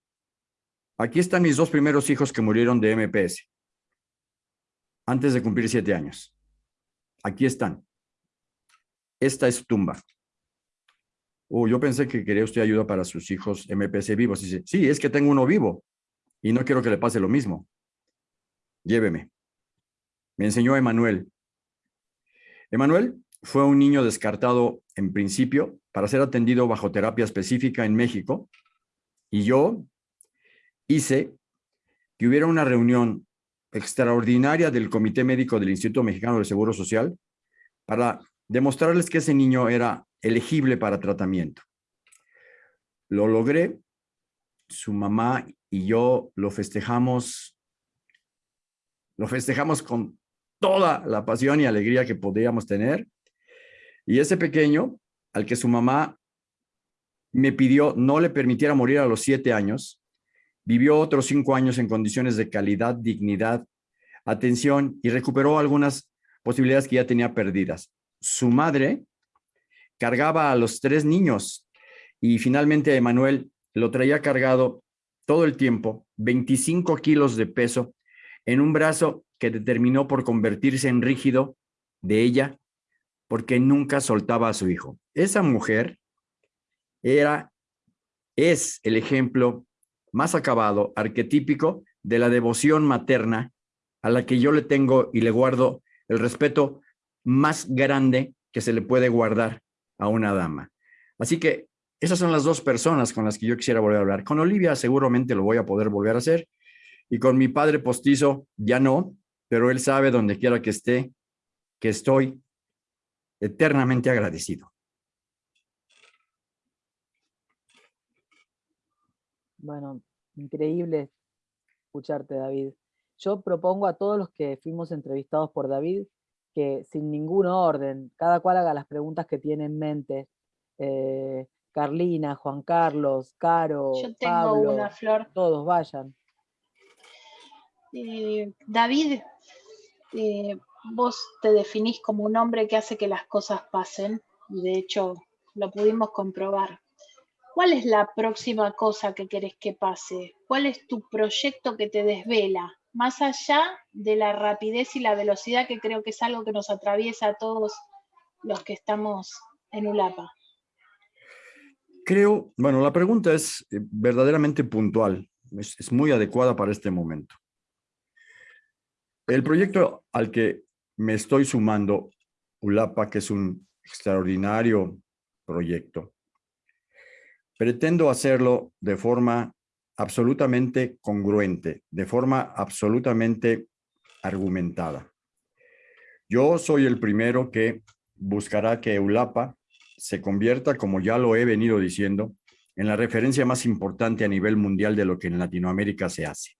aquí están mis dos primeros hijos que murieron de MPS. Antes de cumplir siete años. Aquí están. Esta es tumba. Oh, yo pensé que quería usted ayuda para sus hijos MPS vivos. Dice, sí, es que tengo uno vivo y no quiero que le pase lo mismo lléveme. Me enseñó Emanuel. Emanuel fue un niño descartado en principio para ser atendido bajo terapia específica en México y yo hice que hubiera una reunión extraordinaria del Comité Médico del Instituto Mexicano del Seguro Social para demostrarles que ese niño era elegible para tratamiento. Lo logré, su mamá y yo lo festejamos lo festejamos con toda la pasión y alegría que podíamos tener. Y ese pequeño, al que su mamá me pidió no le permitiera morir a los siete años, vivió otros cinco años en condiciones de calidad, dignidad, atención y recuperó algunas posibilidades que ya tenía perdidas. Su madre cargaba a los tres niños y finalmente Emanuel lo traía cargado todo el tiempo, 25 kilos de peso, en un brazo que determinó por convertirse en rígido de ella porque nunca soltaba a su hijo. Esa mujer era, es el ejemplo más acabado, arquetípico de la devoción materna a la que yo le tengo y le guardo el respeto más grande que se le puede guardar a una dama. Así que esas son las dos personas con las que yo quisiera volver a hablar. Con Olivia seguramente lo voy a poder volver a hacer y con mi padre postizo ya no, pero él sabe donde quiera que esté, que estoy eternamente agradecido. Bueno, increíble escucharte, David. Yo propongo a todos los que fuimos entrevistados por David que sin ningún orden, cada cual haga las preguntas que tiene en mente. Eh, Carlina, Juan Carlos, Caro, Yo tengo una flor. Todos vayan. Eh, David, eh, vos te definís como un hombre que hace que las cosas pasen, y de hecho lo pudimos comprobar. ¿Cuál es la próxima cosa que querés que pase? ¿Cuál es tu proyecto que te desvela? Más allá de la rapidez y la velocidad, que creo que es algo que nos atraviesa a todos los que estamos en ULAPA. Creo, bueno, la pregunta es eh, verdaderamente puntual, es muy adecuada para este momento. El proyecto al que me estoy sumando ULAPA, que es un extraordinario proyecto. Pretendo hacerlo de forma absolutamente congruente, de forma absolutamente argumentada. Yo soy el primero que buscará que ULAPA se convierta, como ya lo he venido diciendo, en la referencia más importante a nivel mundial de lo que en Latinoamérica se hace.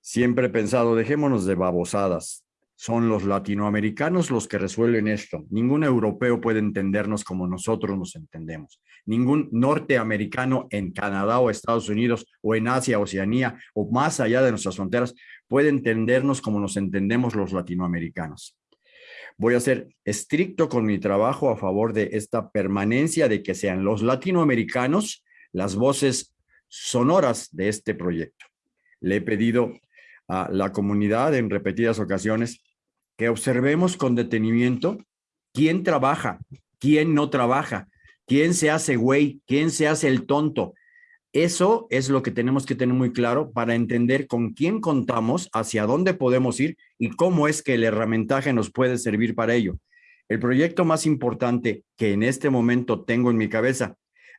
Siempre he pensado, dejémonos de babosadas. Son los latinoamericanos los que resuelven esto. Ningún europeo puede entendernos como nosotros nos entendemos. Ningún norteamericano en Canadá o Estados Unidos o en Asia, Oceanía o más allá de nuestras fronteras puede entendernos como nos entendemos los latinoamericanos. Voy a ser estricto con mi trabajo a favor de esta permanencia de que sean los latinoamericanos las voces sonoras de este proyecto. Le he pedido a la comunidad en repetidas ocasiones que observemos con detenimiento quién trabaja, quién no trabaja, quién se hace güey, quién se hace el tonto, eso es lo que tenemos que tener muy claro para entender con quién contamos, hacia dónde podemos ir y cómo es que el herramientaje nos puede servir para ello. El proyecto más importante que en este momento tengo en mi cabeza,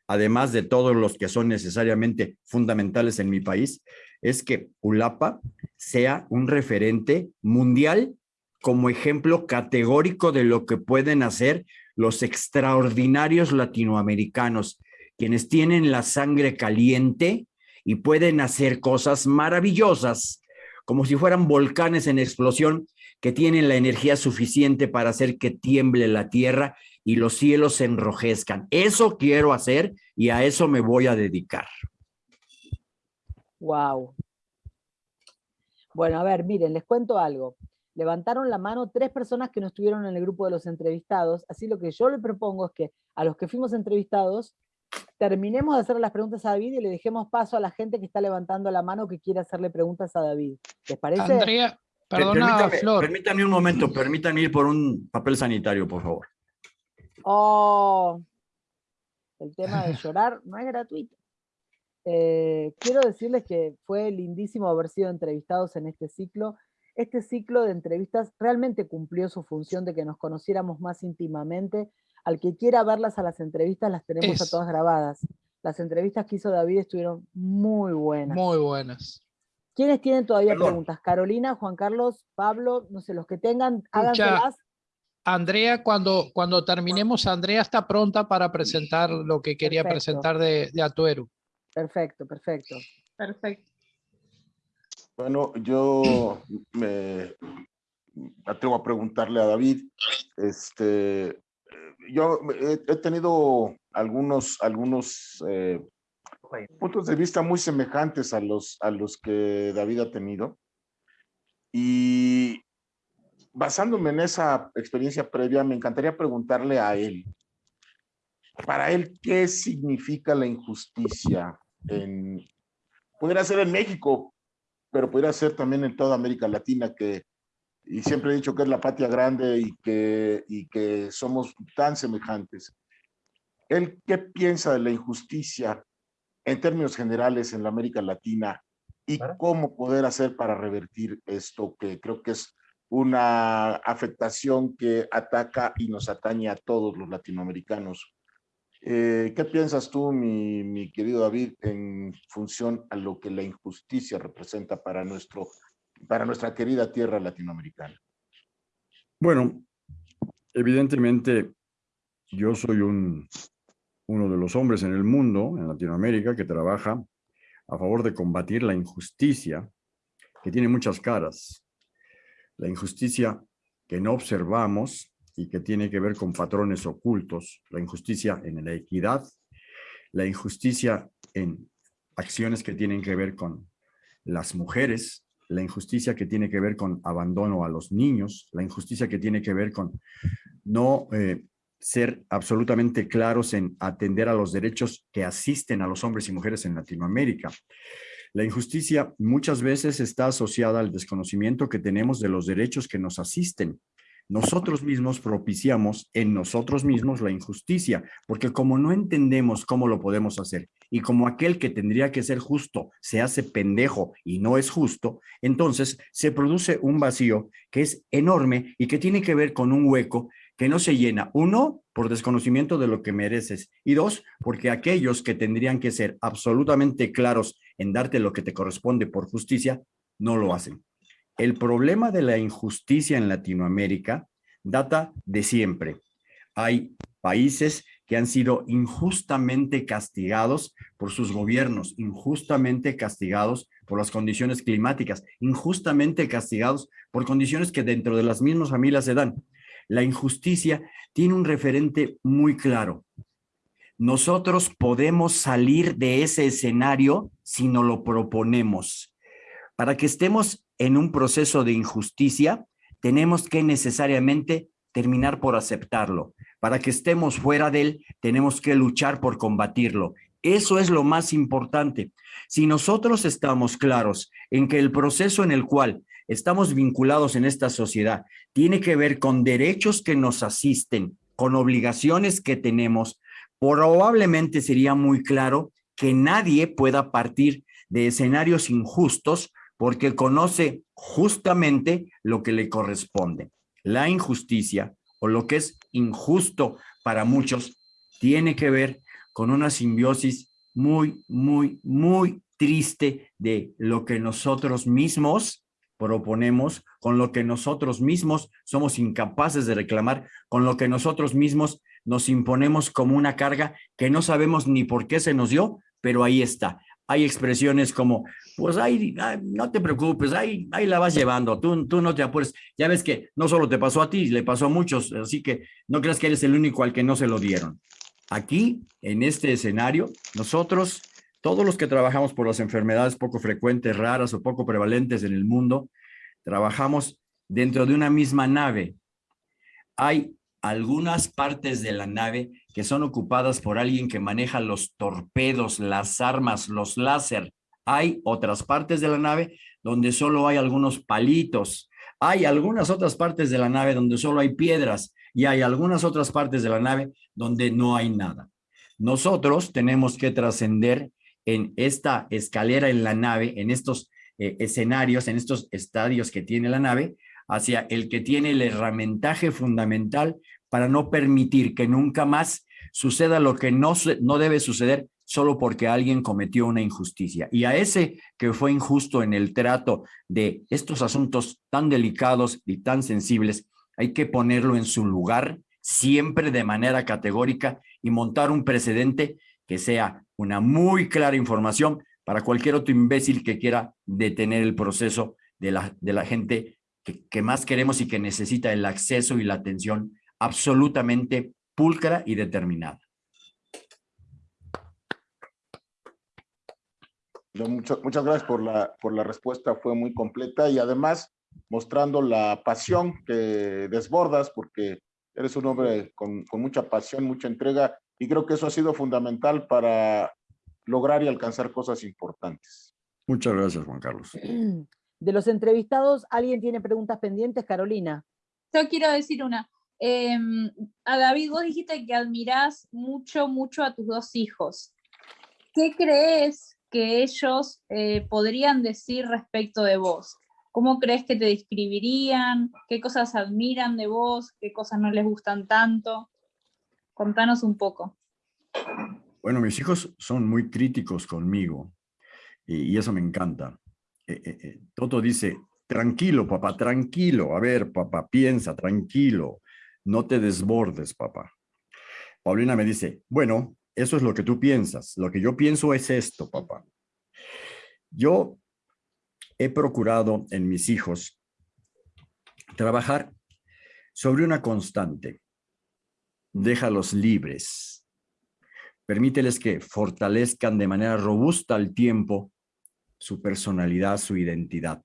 además de todos los que son necesariamente fundamentales en mi país, es que ULAPA sea un referente mundial como ejemplo categórico de lo que pueden hacer los extraordinarios latinoamericanos quienes tienen la sangre caliente y pueden hacer cosas maravillosas, como si fueran volcanes en explosión, que tienen la energía suficiente para hacer que tiemble la tierra y los cielos se enrojezcan. Eso quiero hacer y a eso me voy a dedicar. Wow. Bueno, a ver, miren, les cuento algo. Levantaron la mano tres personas que no estuvieron en el grupo de los entrevistados, así lo que yo le propongo es que a los que fuimos entrevistados terminemos de hacer las preguntas a David y le dejemos paso a la gente que está levantando la mano que quiere hacerle preguntas a David. ¿Les parece? Andrea, perdona, permítame, Flor. Permítame un momento, permítanme ir por un papel sanitario, por favor. Oh, el tema de llorar no es gratuito. Eh, quiero decirles que fue lindísimo haber sido entrevistados en este ciclo. Este ciclo de entrevistas realmente cumplió su función de que nos conociéramos más íntimamente, al que quiera verlas a las entrevistas, las tenemos a todas grabadas. Las entrevistas que hizo David estuvieron muy buenas. Muy buenas. ¿Quiénes tienen todavía preguntas? Carolina, Juan Carlos, Pablo, no sé, los que tengan, háganselas. Andrea, cuando, cuando terminemos, Andrea está pronta para presentar lo que quería perfecto. presentar de, de Atuero. Perfecto, perfecto. Perfecto. Bueno, yo me atrevo a preguntarle a David, este, yo he, tenido algunos, algunos eh, puntos de vista muy semejantes a los, a los que David ha tenido. Y basándome en esa experiencia previa, me encantaría preguntarle a él, para él, ¿qué significa la injusticia? En, pudiera ser en México, pero podría ser también en toda América Latina, que y siempre he dicho que es la patria grande y que, y que somos tan semejantes. ¿Él qué piensa de la injusticia en términos generales en la América Latina y cómo poder hacer para revertir esto que creo que es una afectación que ataca y nos atañe a todos los latinoamericanos? Eh, ¿Qué piensas tú, mi, querido David, en función a lo que la injusticia representa para nuestro para nuestra querida tierra latinoamericana? Bueno, evidentemente yo soy un, uno de los hombres en el mundo, en Latinoamérica, que trabaja a favor de combatir la injusticia, que tiene muchas caras. La injusticia que no observamos y que tiene que ver con patrones ocultos, la injusticia en la equidad, la injusticia en acciones que tienen que ver con las mujeres, la injusticia que tiene que ver con abandono a los niños, la injusticia que tiene que ver con no eh, ser absolutamente claros en atender a los derechos que asisten a los hombres y mujeres en Latinoamérica. La injusticia muchas veces está asociada al desconocimiento que tenemos de los derechos que nos asisten. Nosotros mismos propiciamos en nosotros mismos la injusticia, porque como no entendemos cómo lo podemos hacer y como aquel que tendría que ser justo se hace pendejo y no es justo, entonces se produce un vacío que es enorme y que tiene que ver con un hueco que no se llena, uno, por desconocimiento de lo que mereces, y dos, porque aquellos que tendrían que ser absolutamente claros en darte lo que te corresponde por justicia, no lo hacen. El problema de la injusticia en Latinoamérica data de siempre. Hay países que han sido injustamente castigados por sus gobiernos, injustamente castigados por las condiciones climáticas, injustamente castigados por condiciones que dentro de las mismas familias se dan. La injusticia tiene un referente muy claro. Nosotros podemos salir de ese escenario si nos lo proponemos. Para que estemos en un proceso de injusticia, tenemos que necesariamente terminar por aceptarlo. Para que estemos fuera de él, tenemos que luchar por combatirlo. Eso es lo más importante. Si nosotros estamos claros en que el proceso en el cual estamos vinculados en esta sociedad tiene que ver con derechos que nos asisten, con obligaciones que tenemos, probablemente sería muy claro que nadie pueda partir de escenarios injustos porque conoce justamente lo que le corresponde. La injusticia o lo que es injusto para muchos tiene que ver con una simbiosis muy, muy, muy triste de lo que nosotros mismos proponemos, con lo que nosotros mismos somos incapaces de reclamar, con lo que nosotros mismos nos imponemos como una carga que no sabemos ni por qué se nos dio, pero ahí está. Hay expresiones como, pues ahí, no te preocupes, ahí, ahí la vas llevando, tú, tú no te apures. Ya ves que no solo te pasó a ti, le pasó a muchos, así que no creas que eres el único al que no se lo dieron. Aquí, en este escenario, nosotros todos los que trabajamos por las enfermedades poco frecuentes, raras o poco prevalentes en el mundo, trabajamos dentro de una misma nave. Hay algunas partes de la nave que son ocupadas por alguien que maneja los torpedos, las armas, los láser. Hay otras partes de la nave donde solo hay algunos palitos. Hay algunas otras partes de la nave donde solo hay piedras y hay algunas otras partes de la nave donde no hay nada. Nosotros tenemos que trascender en esta escalera en la nave, en estos eh, escenarios, en estos estadios que tiene la nave, hacia el que tiene el herramientaje fundamental para no permitir que nunca más suceda lo que no, no debe suceder solo porque alguien cometió una injusticia. Y a ese que fue injusto en el trato de estos asuntos tan delicados y tan sensibles, hay que ponerlo en su lugar siempre de manera categórica y montar un precedente que sea una muy clara información para cualquier otro imbécil que quiera detener el proceso de la, de la gente que, que más queremos y que necesita el acceso y la atención absolutamente pulcra y determinada. Muchas, muchas gracias por la, por la respuesta, fue muy completa y además mostrando la pasión que desbordas porque eres un hombre con, con mucha pasión, mucha entrega y creo que eso ha sido fundamental para lograr y alcanzar cosas importantes. Muchas gracias, Juan Carlos. [clears throat] De los entrevistados, ¿alguien tiene preguntas pendientes, Carolina? Yo quiero decir una. Em, a David, vos dijiste que admirás mucho, mucho a tus dos hijos. ¿Qué crees que ellos eh, podrían decir respecto de vos? ¿Cómo crees que te describirían? ¿Qué cosas admiran de vos? ¿Qué cosas no les gustan tanto? Contanos un poco. Bueno, mis hijos son muy críticos conmigo y, eso me encanta. Eh, eh, Toto dice, tranquilo, papá, tranquilo. A ver, papá, piensa, tranquilo. No te desbordes, papá. Paulina me dice, bueno, eso es lo que tú piensas. Lo que yo pienso es esto, papá. Yo he procurado en mis hijos trabajar sobre una constante déjalos libres. Permíteles que fortalezcan de manera robusta al tiempo su personalidad, su identidad.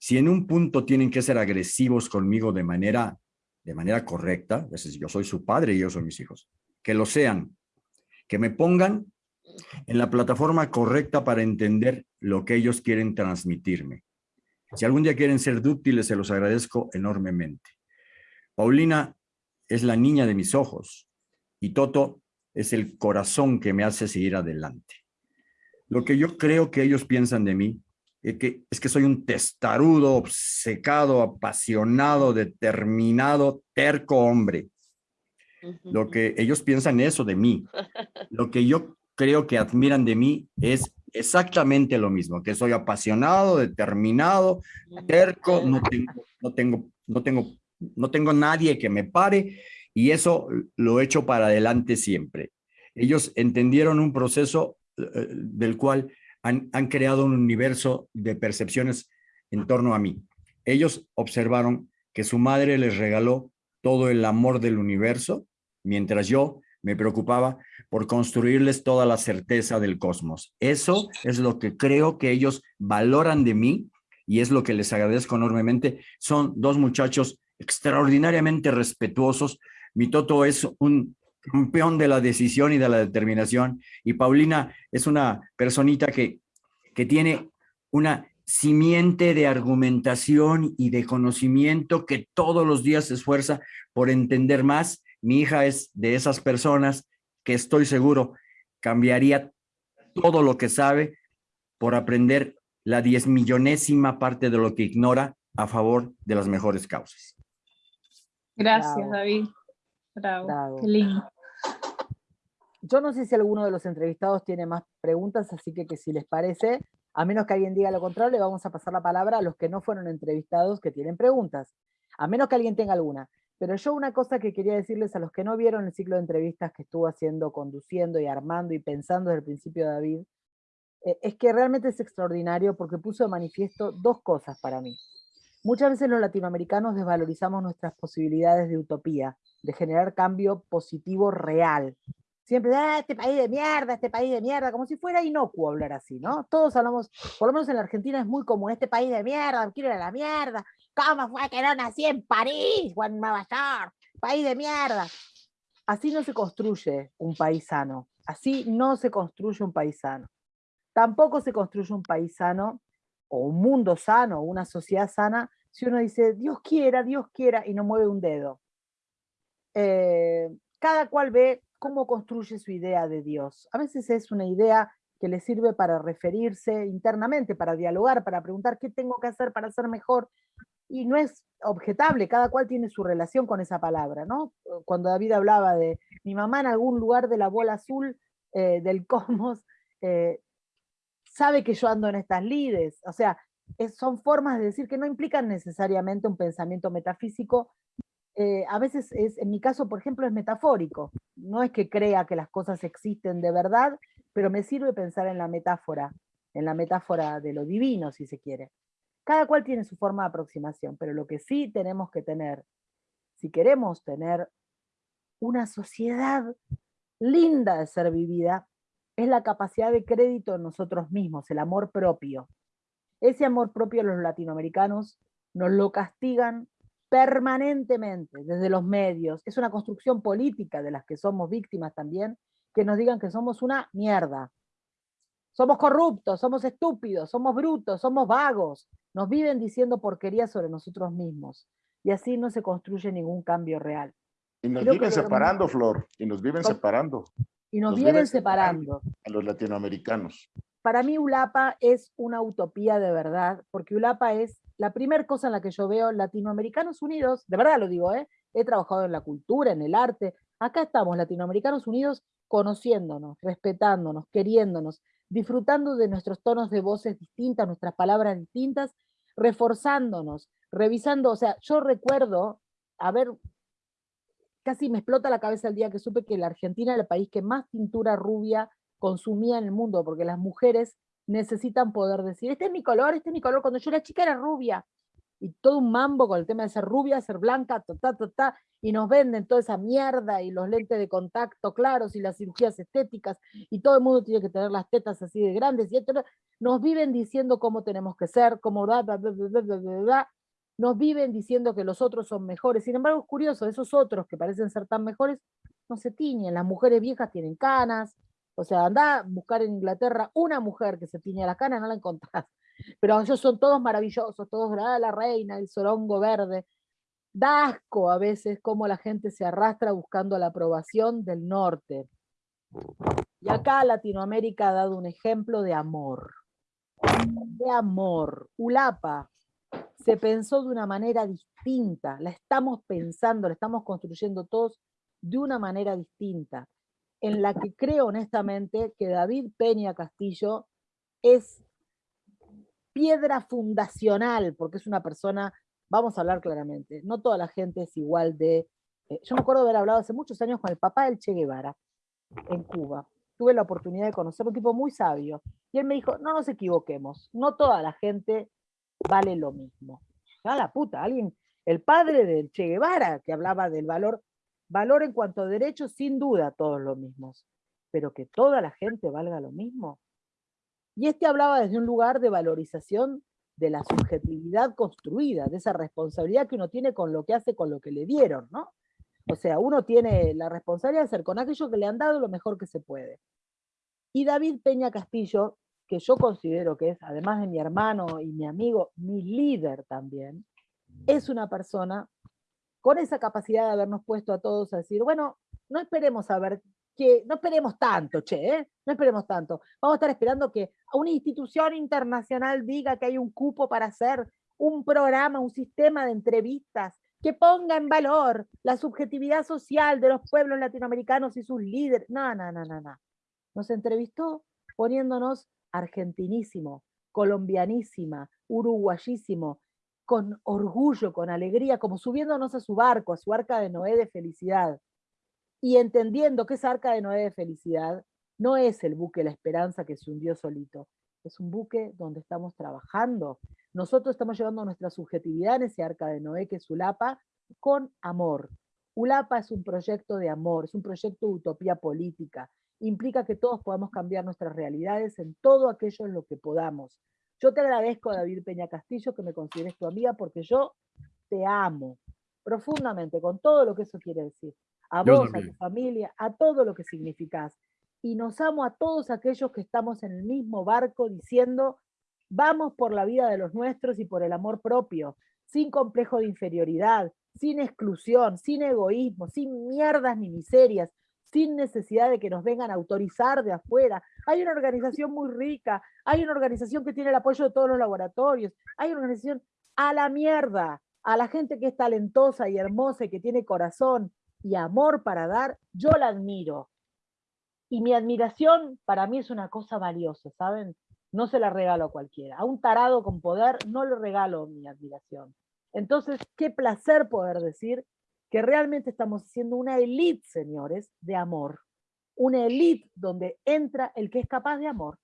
Si en un punto tienen que ser agresivos conmigo de manera, de manera correcta, es decir, yo soy su padre y yo soy mis hijos, que lo sean, que me pongan en la plataforma correcta para entender lo que ellos quieren transmitirme. Si algún día quieren ser dúctiles, se los agradezco enormemente. Paulina es la niña de mis ojos y Toto es el corazón que me hace seguir adelante. Lo que yo creo que ellos piensan de mí es que, es que soy un testarudo, obcecado, apasionado, determinado, terco hombre. Lo que ellos piensan eso de mí. [laughs] Lo que yo creo que admiran de mí es exactamente lo mismo, que soy apasionado, determinado, terco, no tengo, no tengo, no tengo, no tengo nadie que me pare y eso lo he hecho para adelante siempre. Ellos entendieron un proceso eh, del cual han, creado un universo de percepciones en torno a mí. Ellos observaron que su madre les regaló todo el amor del universo, mientras yo me preocupaba por construirles toda la certeza del cosmos. Eso es lo que creo que ellos valoran de mí y es lo que les agradezco enormemente. Son dos muchachos extraordinariamente respetuosos. Mi Toto es un campeón de la decisión y de la determinación y Paulina es una personita que, que tiene una simiente de argumentación y de conocimiento que todos los días se esfuerza por entender más mi hija es de esas personas que estoy seguro cambiaría todo lo que sabe por aprender la diez millonésima parte de lo que ignora a favor de las mejores causas. Gracias, David. Bravo. Qué lindo. Yo no sé si alguno de los entrevistados tiene más preguntas, así que, que si les parece, a menos que alguien diga lo contrario, le vamos a pasar la palabra a los que no fueron entrevistados que tienen preguntas. A menos que alguien tenga alguna. Pero yo una cosa que quería decirles a los que no vieron el ciclo de entrevistas que estuvo haciendo, conduciendo y armando y pensando desde el principio David, eh, es que realmente es extraordinario porque puso de manifiesto dos cosas para mí. Muchas veces los latinoamericanos desvalorizamos nuestras posibilidades de utopía, de generar cambio positivo real. Siempre, ah, este país de mierda, este país de mierda, como si fuera inocuo hablar así, ¿no? Todos hablamos, por lo menos en la Argentina es muy común, este país de mierda, quiero ir a la mierda, ¿Cómo fue que no nací en París o en Nueva York? País de mierda. Así no se construye un país sano. Así no se construye un país sano. Tampoco se construye un país sano o un mundo sano, una sociedad sana, si uno dice, Dios quiera, Dios quiera, y no mueve un dedo. Eh, cada cual ve cómo construye su idea de Dios. A veces es una idea que le sirve para referirse internamente, para dialogar, para preguntar qué tengo que hacer para ser mejor, y no es objetable, cada cual tiene su relación con esa palabra, ¿no? Cuando David hablaba de mi mamá en algún lugar de la bola azul eh, del [laughs] cosmos, eh, sabe que yo ando en estas lides, o sea, son formas de decir que no implican necesariamente un pensamiento metafísico, eh, a veces es, en mi caso, por ejemplo, es metafórico, no es que crea que las cosas existen de verdad, pero me sirve pensar en la metáfora, en la metáfora de lo divino, si se quiere. Cada cual tiene su forma de aproximación, pero lo que sí tenemos que tener, si queremos tener una sociedad linda de ser vivida, es la capacidad de crédito en nosotros mismos, el amor propio. Ese amor propio los latinoamericanos nos lo castigan permanentemente desde los medios. Es una construcción política de las que somos víctimas también, que nos digan que somos una mierda, somos corruptos, somos estúpidos, somos brutos, somos vagos. Nos viven diciendo porquerías sobre nosotros mismos. Y así no se construye ningún cambio real. Y nos viven separando, Flor. Y nos viven separando. Y nos, viven separando. A los latinoamericanos. Para mí ULAPA es una utopía de verdad, porque ULAPA es la primera cosa en la que yo veo latinoamericanos unidos, de verdad lo digo, ¿eh? he trabajado en la cultura, en el arte, acá estamos latinoamericanos unidos conociéndonos, respetándonos, queriéndonos, disfrutando de nuestros tonos de voces distintas, nuestras palabras distintas, reforzándonos, revisando, o sea, yo recuerdo, a ver, casi me explota la cabeza el día que supe que la Argentina era el país que más tintura rubia consumía en el mundo, porque las mujeres necesitan poder decir, este es mi color, este es mi color, cuando yo era chica era rubia, y todo un mambo con el tema de ser rubia, ser blanca, ta, ta, ta, ta, y nos venden toda esa mierda y los lentes de contacto claros y las cirugías estéticas y todo el mundo tiene que tener las tetas así de grandes y esto, nos viven diciendo cómo tenemos que ser, cómo bla, bla, bla, nos viven diciendo que los otros son mejores. Sin embargo, es curioso, esos otros que parecen ser tan mejores, no se tiñen. Las mujeres viejas tienen canas. O sea, anda a buscar en Inglaterra una mujer que se tiñe las canas, no la encontrás. [laughs] Pero ellos son todos maravillosos, todos la, la reina, el sorongo verde. Da asco a veces cómo la gente se arrastra buscando la aprobación del norte. Y acá Latinoamérica ha dado un ejemplo de amor. De amor. Ulapa se pensó de una manera distinta, la estamos pensando, la estamos construyendo todos de una manera distinta, en la que creo honestamente que David Peña Castillo es piedra fundacional, porque es una persona, vamos a hablar claramente, no toda la gente es igual de... Eh, yo me acuerdo de haber hablado hace muchos años con el papá del Che Guevara, en Cuba. Tuve la oportunidad de conocer un tipo muy sabio, y él me dijo, no nos equivoquemos, no toda la gente vale lo mismo. A la puta, alguien, el padre del Che Guevara, que hablaba del valor, valor en cuanto a derechos, sin duda todos los mismos, pero que toda la gente valga lo mismo. Y este hablaba desde un lugar de valorización de la subjetividad construida, de esa responsabilidad que uno tiene con lo que hace, con lo que le dieron, ¿no? O sea, uno tiene la responsabilidad de hacer con aquello que le han dado lo mejor que se puede. Y David Peña Castillo, que yo considero que es, además de mi hermano y mi amigo, mi líder también, es una persona con esa capacidad de habernos puesto a todos a decir, bueno, no esperemos a ver que no esperemos tanto, che, ¿eh? no esperemos tanto. Vamos a estar esperando que una institución internacional diga que hay un cupo para hacer un programa, un sistema de entrevistas que ponga en valor la subjetividad social de los pueblos latinoamericanos y sus líderes. No, no, no, no, no. Nos entrevistó poniéndonos argentinísimo, colombianísima, uruguayísimo, con orgullo, con alegría, como subiéndonos a su barco, a su arca de Noé de felicidad y entendiendo que esa arca de Noé de felicidad no es el buque La Esperanza que se hundió solito, es un buque donde estamos trabajando. Nosotros estamos llevando nuestra subjetividad en ese arca de Noé que es ULAPA con amor. ULAPA es un proyecto de amor, es un proyecto de utopía política. Implica que todos podamos cambiar nuestras realidades en todo aquello en lo que podamos. Yo te agradezco, David Peña Castillo, que me consideres tu amiga, porque yo te amo profundamente, con todo lo que eso quiere decir a vos, a tu familia, a todo lo que significás. Y nos amo a todos aquellos que estamos en el mismo barco diciendo, vamos por la vida de los nuestros y por el amor propio, sin complejo de inferioridad, sin exclusión, sin egoísmo, sin mierdas ni miserias, sin necesidad de que nos vengan a autorizar de afuera. Hay una organización muy rica, hay una organización que tiene el apoyo de todos los laboratorios, hay una organización a la mierda, a la gente que es talentosa y hermosa y que tiene corazón, y amor para dar, yo la admiro. Y mi admiración para mí es una cosa valiosa, ¿saben? No se la regalo a cualquiera. A un tarado con poder no le regalo mi admiración. Entonces, qué placer poder decir que realmente estamos haciendo una élite, señores, de amor. Una élite donde entra el que es capaz de amor.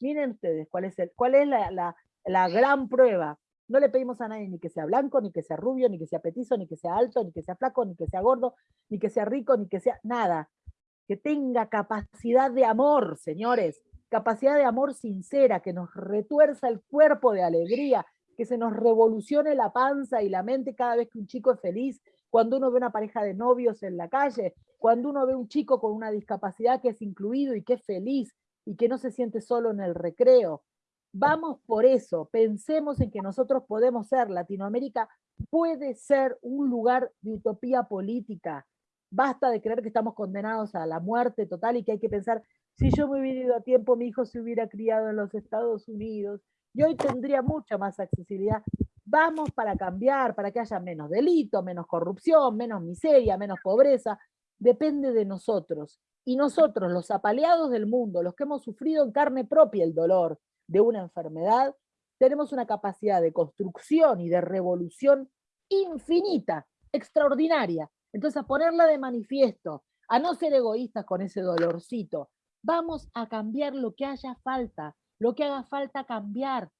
Miren ustedes cuál es, el, cuál es la, la, la gran prueba no le pedimos a nadie ni que sea blanco, ni que sea rubio, ni que sea petizo, ni que sea alto, ni que sea flaco, ni que sea gordo, ni que sea rico, ni que sea nada. Que tenga capacidad de amor, señores, capacidad de amor sincera, que nos retuerza el cuerpo de alegría, que se nos revolucione la panza y la mente cada vez que un chico es feliz, cuando uno ve una pareja de novios en la calle, cuando uno ve un chico con una discapacidad que es incluido y que es feliz y que no se siente solo en el recreo, Vamos por eso, pensemos en que nosotros podemos ser, Latinoamérica puede ser un lugar de utopía política. Basta de creer que estamos condenados a la muerte total y que hay que pensar, si yo me hubiera ido a tiempo, mi hijo se hubiera criado en los Estados Unidos y hoy tendría mucha más accesibilidad. Vamos para cambiar, para que haya menos delito, menos corrupción, menos miseria, menos pobreza. Depende de nosotros. Y nosotros, los apaleados del mundo, los que hemos sufrido en carne propia el dolor, de una enfermedad, tenemos una capacidad de construcción y de revolución infinita, extraordinaria. Entonces, a ponerla de manifiesto, a no ser egoístas con ese dolorcito, vamos a cambiar lo que haya falta, lo que haga falta cambiar.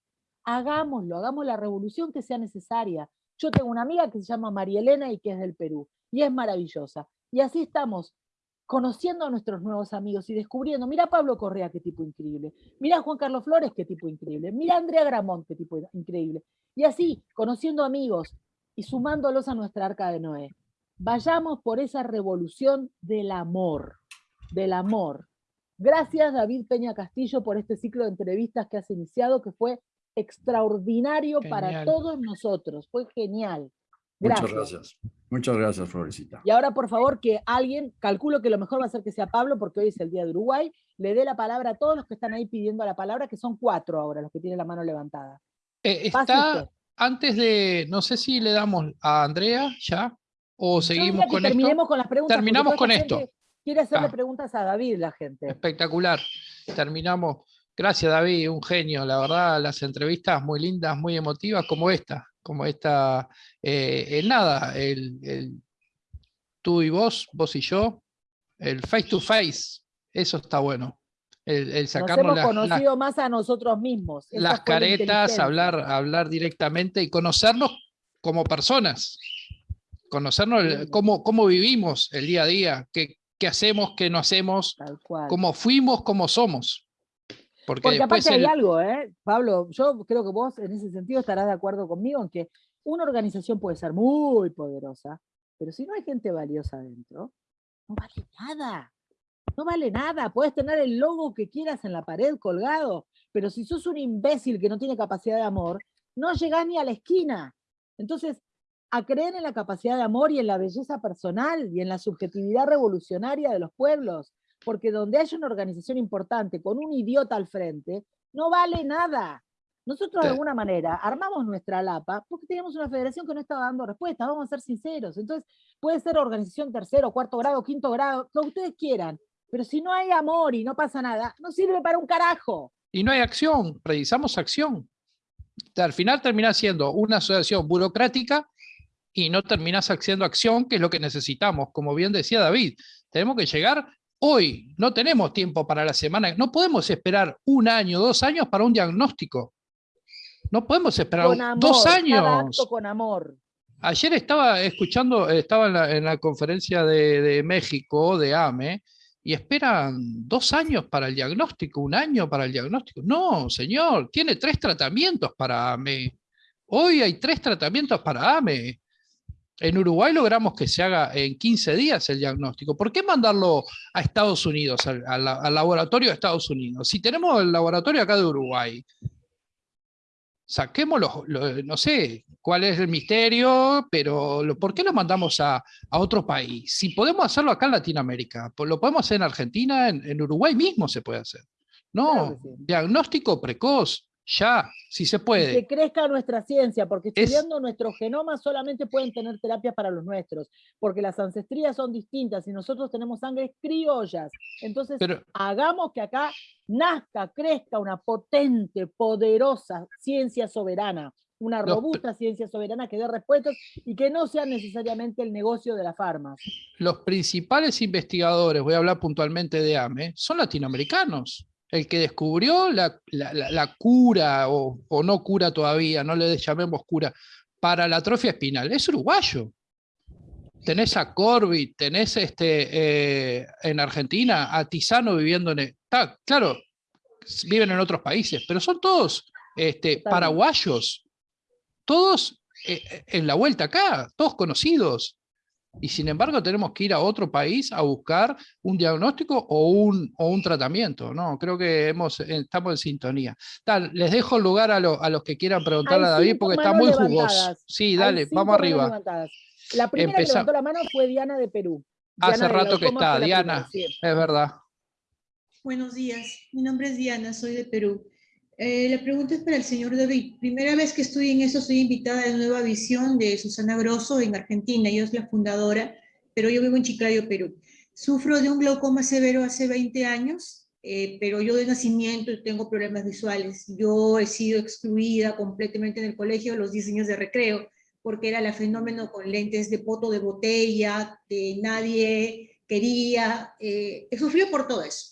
Hagámoslo, hagamos la revolución que sea necesaria. Yo tengo una amiga que se llama María Elena y que es del Perú, y es maravillosa. Y así estamos conociendo a nuestros nuevos amigos y descubriendo, mira Pablo Correa, qué tipo increíble, mira Juan Carlos Flores, qué tipo increíble, mira Andrea Gramont, qué tipo increíble. Y así, conociendo amigos y sumándolos a nuestra arca de Noé. Vayamos por esa revolución del amor, del amor. Gracias David Peña Castillo por este ciclo de entrevistas que has iniciado, que fue extraordinario para todos nosotros, fue genial. Muchas gracias. Muchas gracias, Florecita. Y ahora, por favor, que alguien, calculo que lo mejor va a ser que sea Pablo, porque hoy es el Día de Uruguay, le dé la palabra a todos los que están ahí pidiendo la palabra, que son cuatro ahora, los que tienen la mano levantada. Eh, está, antes de, no sé si le damos a Andrea ya, o seguimos con esto. terminemos con las preguntas. Terminamos con esto. Quiere hacerle Ah. preguntas a David, la gente. Espectacular. Terminamos. Gracias, David, un genio. La verdad, las entrevistas muy lindas, muy emotivas, como esta. Como esta. eh, el nada, el, el tú y vos, vos y yo, el face to face, eso está bueno. El, el Nos sacarnos hemos las- las- conocido más a nosotros mismos. Las caretas, hablar, hablar directamente y conocernos como personas. Conocernos el- cómo, cómo vivimos el día a día, qué, qué hacemos, qué no hacemos, cómo fuimos, cómo somos. Porque, aparte hay algo, ¿eh? Pablo, yo creo que vos en ese sentido estarás de acuerdo conmigo en que una organización puede ser muy poderosa, pero si no hay gente valiosa adentro, no vale nada. No vale nada. Puedes tener el logo que quieras en la pared colgado, pero si sos un imbécil que no tiene capacidad de amor, no llegás ni a la esquina. Entonces, a creer en la capacidad de amor y en la belleza personal y en la subjetividad revolucionaria de los pueblos, porque donde haya una organización importante con un idiota al frente, no vale nada. Nosotros de alguna manera armamos nuestra lapa porque teníamos una federación que no estaba dando respuesta, vamos a ser sinceros. Entonces, puede ser organización tercero, cuarto grado, quinto grado, lo que ustedes quieran, pero si no hay amor y no pasa nada, no sirve para un carajo. y no hay acción, precisamos acción. Al final termina siendo una asociación burocrática y no terminas haciendo acción, que es lo que necesitamos. Como bien decía David, tenemos que llegar hoy, no tenemos tiempo para la semana, no podemos esperar un año, dos años para un diagnóstico. No podemos esperar Con amor, dos años. acto con amor. Ayer estaba escuchando, estaba en la, en la conferencia de, de México, de AME, y esperan dos años para el diagnóstico, un año para el diagnóstico. No, señor, tiene tres tratamientos para AME. Hoy hay tres tratamientos para AME. En Uruguay logramos que se haga en 15 días el diagnóstico. ¿Por qué mandarlo a Estados Unidos, al, al- al laboratorio de Estados Unidos? Si tenemos el laboratorio acá de Uruguay, saquemos los, los- no sé cuál es el misterio, pero lo- ¿por qué lo mandamos a, a otro país? Si podemos hacerlo acá en Latinoamérica, pues lo podemos hacer en Argentina, en, en Uruguay mismo se puede hacer. No, Claro sí. diagnóstico precoz, ya, si se Y puede. que crezca nuestra ciencia, porque Es- estudiando nuestros genomas solamente pueden tener terapias para los nuestros, porque las ancestrías son distintas y nosotros tenemos sangres criollas. Entonces, Pero, hagamos que acá nazca, crezca una potente, poderosa ciencia soberana, una Los robusta ciencia soberana que dé respuestas y que no sea necesariamente el negocio de las farmas. los principales investigadores, voy a hablar puntualmente de AME, son latinoamericanos. El que descubrió la, la- la- la cura, o, o no cura todavía, no le llamemos cura, para la atrofia espinal, es uruguayo. Tenés a Corbit, tenés este, eh, en Argentina a Tizano viviendo en... el- está, claro, viven en otros países, pero son todos este, paraguayos, todos eh, eh, en la vuelta acá, todos conocidos. Y sin embargo tenemos que ir a otro país a buscar un diagnóstico o un, o un tratamiento. No, creo que hemos, eh, estamos en sintonía. Tal, les dejo el lugar a, lo- a los que quieran preguntarle a David porque está muy jugoso. levantadas. Sí, Hay dale, vamos arriba. levantadas. La primera Empezá- que levantó la mano fue Diana de Perú. Hace Diana de rato que está, Diana. primera, sí. Es verdad. Buenos días, mi nombre es Diana, soy de Perú. Eh, la pregunta es para el señor David. Primera vez que estoy en eso, soy invitada de Nueva Visión de Susana Grosso en Argentina, ella es la fundadora, pero yo vivo en Chiclayo, Perú. Sufro de un glaucoma severo hace 20 años, eh, pero yo de nacimiento tengo problemas visuales. Yo he sido excluida completamente en el colegio los 10 años de recreo, porque era la fenómeno con lentes de poto de botella, que nadie quería. Eh, he sufrido por todo eso.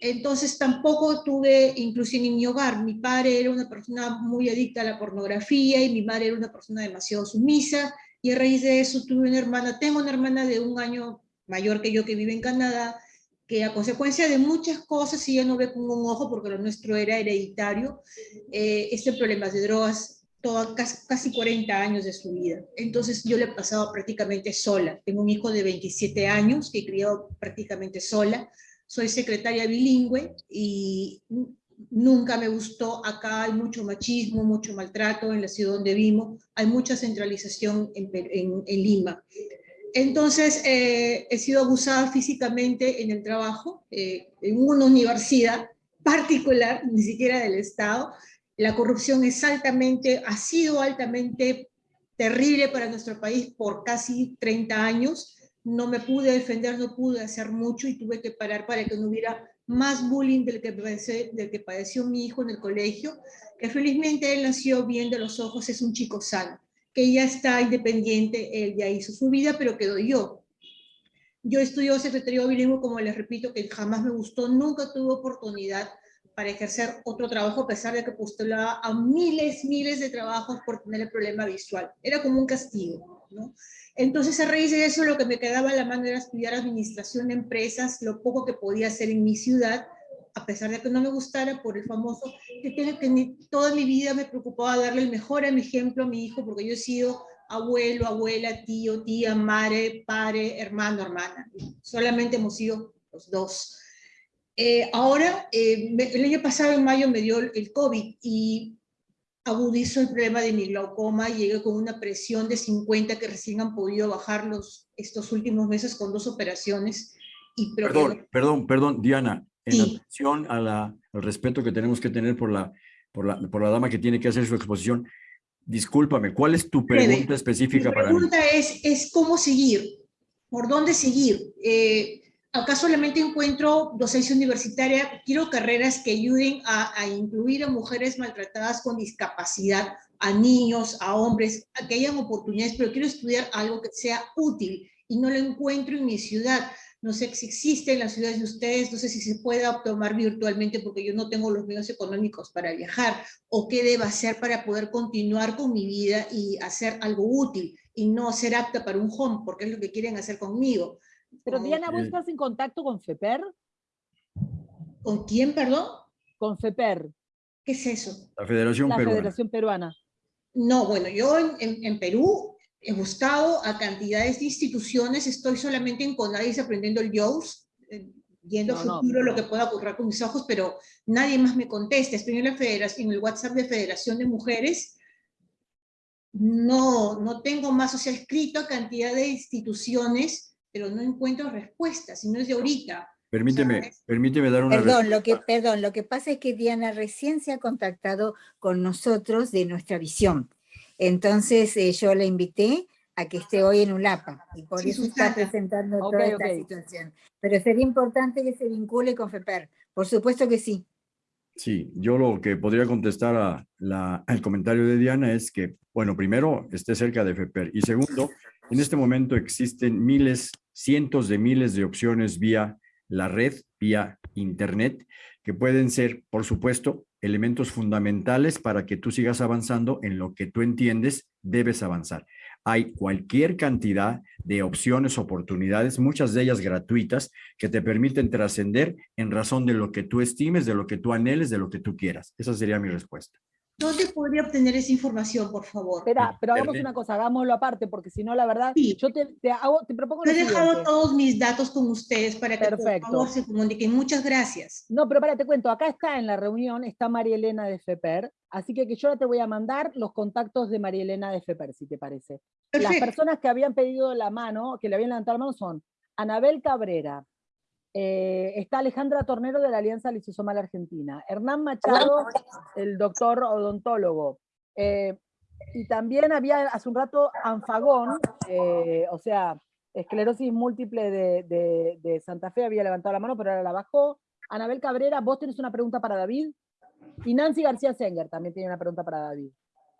Entonces tampoco tuve inclusión en mi hogar. Mi padre era una persona muy adicta a la pornografía y mi madre era una persona demasiado sumisa y a raíz de eso tuve una hermana, tengo una hermana de un año mayor que yo que vive en Canadá, que a consecuencia de muchas cosas, y ella no ve con un ojo porque lo nuestro era hereditario, eh, este problemas de drogas, toda, casi 40 años de su vida. Entonces yo le he pasado prácticamente sola. Tengo un hijo de 27 años que he criado prácticamente sola soy secretaria bilingüe y nunca me gustó. Acá hay mucho machismo, mucho maltrato en la ciudad donde vivo, hay mucha centralización en, en, en Lima. Entonces, eh, he sido abusada físicamente en el trabajo, eh, en una universidad particular, ni siquiera del Estado. La corrupción es altamente, ha sido altamente terrible para nuestro país por casi 30 años. No me pude defender, no pude hacer mucho y tuve que parar para que no hubiera más bullying del que, padeció, mi hijo en el colegio, que felizmente él nació bien de los ojos, es un chico sano que ya está independiente, él ya hizo su vida, pero quedó yo. Yo estudió secretario bilingüe, como les repito, que jamás me gustó, nunca tuve oportunidad para ejercer otro trabajo, a pesar de que postulaba a miles, miles de trabajos por tener el problema visual. Era como un castigo, ¿no? Entonces, a raíz de eso, lo que me quedaba a la mano era estudiar administración de empresas, lo poco que podía hacer en mi ciudad, a pesar de que no me gustara por el famoso, que, que toda mi vida me preocupaba darle el mejor ejemplo a mi hijo, porque yo he sido abuelo, abuela, tío, tía, madre, padre, hermano, hermana. Solamente hemos sido los dos. Eh, ahora, eh, el año pasado, en mayo, me dio el COVID y agudizó el problema de mi glaucoma, llegué con una presión de 50 que recién han podido bajar los, estos últimos meses con dos operaciones. Y perdón, perdón, perdón, Diana, en atención a la, al respeto que tenemos que tener por la, por, la, por la dama que tiene que hacer su exposición, discúlpame, ¿cuál es tu pregunta específica para mí? Mi pregunta es, es cómo seguir, por dónde seguir. Eh, acá solamente encuentro docencia universitaria, quiero carreras que ayuden a, incluir a mujeres maltratadas con discapacidad, a niños, a hombres, que hayan oportunidades, pero quiero estudiar algo que sea útil y no lo encuentro en mi ciudad. No sé si existe en las ciudades de ustedes, no sé si se puede tomar virtualmente porque yo no tengo los medios económicos para viajar, o qué debo hacer para poder continuar con mi vida y hacer algo útil y no ser apta para un home, porque es lo que quieren hacer conmigo. Pero Diana, ¿vos estás en contacto con FEPER? ¿Con quién, perdón? Con FEPER. ¿Qué es eso? La Federación Peruana. La Federación Peruana. No, bueno, yo en, en Perú he buscado a cantidades de instituciones, estoy solamente en Conadis aprendiendo el JOWS, eh, viendo futuro lo que pueda ocurrir con mis ojos, pero nadie más me contesta. Estoy en, la federación, en el WhatsApp de Federación de Mujeres, no, no tengo más, o sea, escrito a cantidad de instituciones, pero no encuentro respuestas, y no es de ahorita. Permíteme, permíteme dar una perdón, lo que Perdón, lo que pasa es que Diana recién se ha contactado con nosotros de nuestra visión. Entonces eh, yo la invité a que esté hoy en ULAPA y por eso está presentando toda esta situación. Pero sería importante que se vincule con FEPER, por supuesto que sí. Sí, yo lo que podría contestar a la, al comentario de Diana es que, bueno, primero, esté cerca de FEPER y segundo, en este momento existen miles, cientos de miles de opciones vía la red, vía internet, que pueden ser, por supuesto, elementos fundamentales para que tú sigas avanzando en lo que tú entiendes debes avanzar. Hay cualquier cantidad de opciones, oportunidades, muchas de ellas gratuitas, que te permiten trascender en razón de lo que tú estimes, de lo que tú anheles, de lo que tú quieras. Esa sería mi respuesta. ¿Dónde podría obtener esa información, por favor? Espera, pero hagamos una cosa, hagámoslo aparte, porque si no, la verdad, yo te, te, hago, te propongo He dejado todos mis datos con ustedes para que por favor se comuniquen. Muchas gracias. No, pero para, te cuento, acá está en la reunión, está María Elena de FEPER, así que, que yo ahora te voy a mandar los contactos de María Elena de FEPER, si te parece. Las personas que habían pedido la mano, que le habían levantado la mano son Anabel Cabrera, eh, está Alejandra Tornero de la Alianza Lisosomal Argentina, Hernán Machado, el doctor odontólogo, eh, y también había hace un rato Anfagón, eh, o sea, esclerosis múltiple de, de, Santa Fe, había levantado la mano, pero ahora la bajó. Anabel Cabrera, vos tenés una pregunta para David. Y Nancy García Senger también tiene una pregunta para David.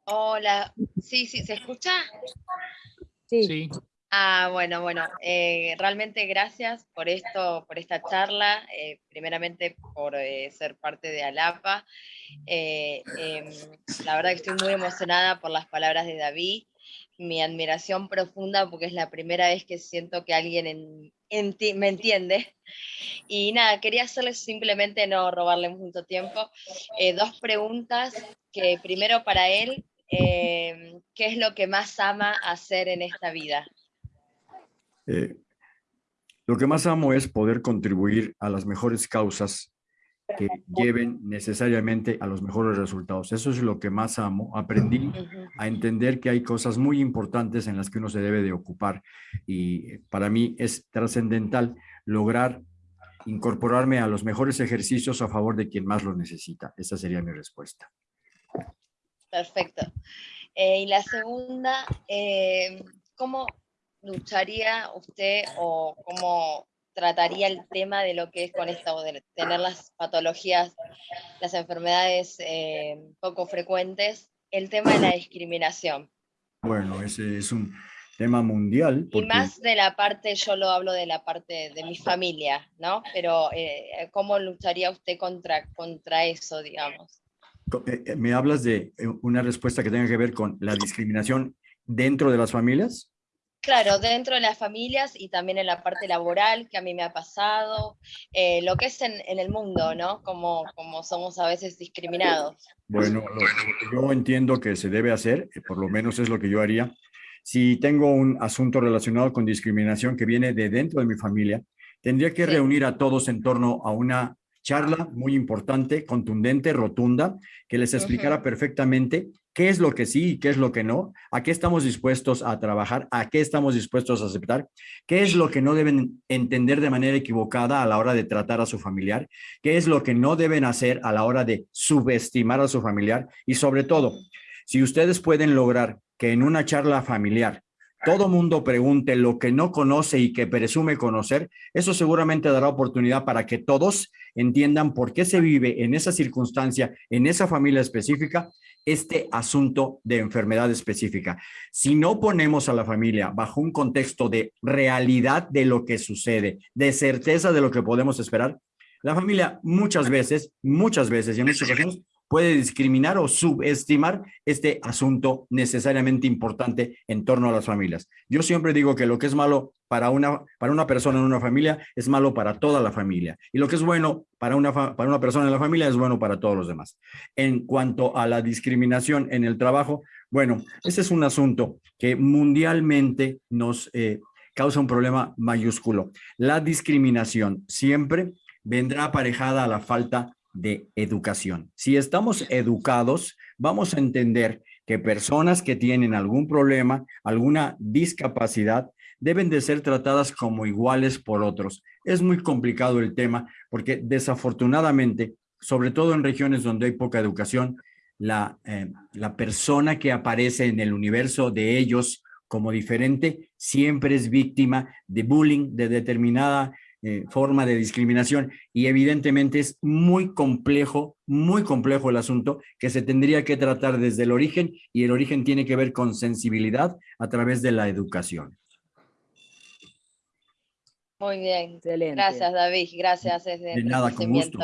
Hola, sí, sí, ¿se escucha? Sí. sí. Ah, bueno, bueno, eh, realmente gracias por esto, por esta charla, eh, primeramente por eh, ser parte de ALAPA. Em, la verdad que estoy muy emocionada por las palabras de David, mi admiración profunda porque es la primera vez que siento que alguien me entiende. Y nada, quería hacerles simplemente, no robarle mucho tiempo, dos preguntas que primero para él, em, ¿qué es lo que más ama hacer en esta vida? Eh, lo que más amo es poder contribuir a las mejores causas que lleven necesariamente a los mejores resultados. Eso es lo que más amo. Aprendí a entender que hay cosas muy importantes en las que uno se debe de ocupar y para mí es trascendental lograr incorporarme a los mejores ejercicios a favor de quien más lo necesita. Esa sería mi respuesta. Perfecto. Eh, y la segunda, eh, ¿cómo lucharía usted o cómo trataría el tema de lo que es con esto, de tener las patologías, las enfermedades eh, poco frecuentes, el tema de la discriminación? Bueno, ese es un tema mundial. Y más de la parte, yo lo hablo de la parte de mi familia, ¿no? Pero ¿cómo lucharía usted contra, contra eso, digamos? Eh, eh, ¿Me hablas de eh, una respuesta que tenga que ver con la discriminación dentro de las familias? Claro, dentro de las familias y también en la parte laboral que a mí me ha pasado, lo que es en, el mundo, ¿no? Como, como somos a veces discriminados. Bueno, lo, que yo entiendo que se debe hacer, por lo menos es lo que yo haría, si tengo un asunto relacionado con discriminación que viene de dentro de mi familia, tendría que reunir a todos en torno a una charla muy importante, contundente, rotunda, que les explicara perfectamente qué es lo que sí y qué es lo que no, a qué estamos dispuestos a trabajar, a qué estamos dispuestos a aceptar, qué es lo que no deben entender de manera equivocada a la hora de tratar a su familiar, qué es lo que no deben hacer a la hora de subestimar a su familiar y sobre todo, si ustedes pueden lograr que en una charla familiar todo mundo pregunte lo que no conoce y que presume conocer, eso seguramente dará oportunidad para que todos entiendan por qué se vive en esa circunstancia, en esa familia específica, este asunto de enfermedad específica. Si no ponemos a la familia bajo un contexto de realidad de lo que sucede, de certeza de lo que podemos esperar, la familia muchas veces, muchas veces y en muchas ocasiones puede discriminar o subestimar este asunto necesariamente importante en torno a las familias. Yo siempre digo que lo que es malo para una, para una persona en una familia es malo para toda la familia. Y lo que es bueno para una, para una persona en la familia es bueno para todos los demás. En cuanto a la discriminación en el trabajo, bueno, ese es un asunto que mundialmente nos eh, causa un problema mayúsculo. La discriminación siempre vendrá aparejada a la falta de educación. Si estamos educados, vamos a entender que personas que tienen algún problema, alguna discapacidad, deben de ser tratadas como iguales por otros. Es muy complicado el tema porque desafortunadamente, sobre todo en regiones donde hay poca educación, la, eh, la persona que aparece en el universo de ellos como diferente siempre es víctima de bullying, de determinada eh, forma de discriminación y evidentemente es muy complejo, muy complejo el asunto que se tendría que tratar desde el origen y el origen tiene que ver con sensibilidad a través de la educación. Muy bien, Excelente. gracias David, gracias. de nada, con gusto.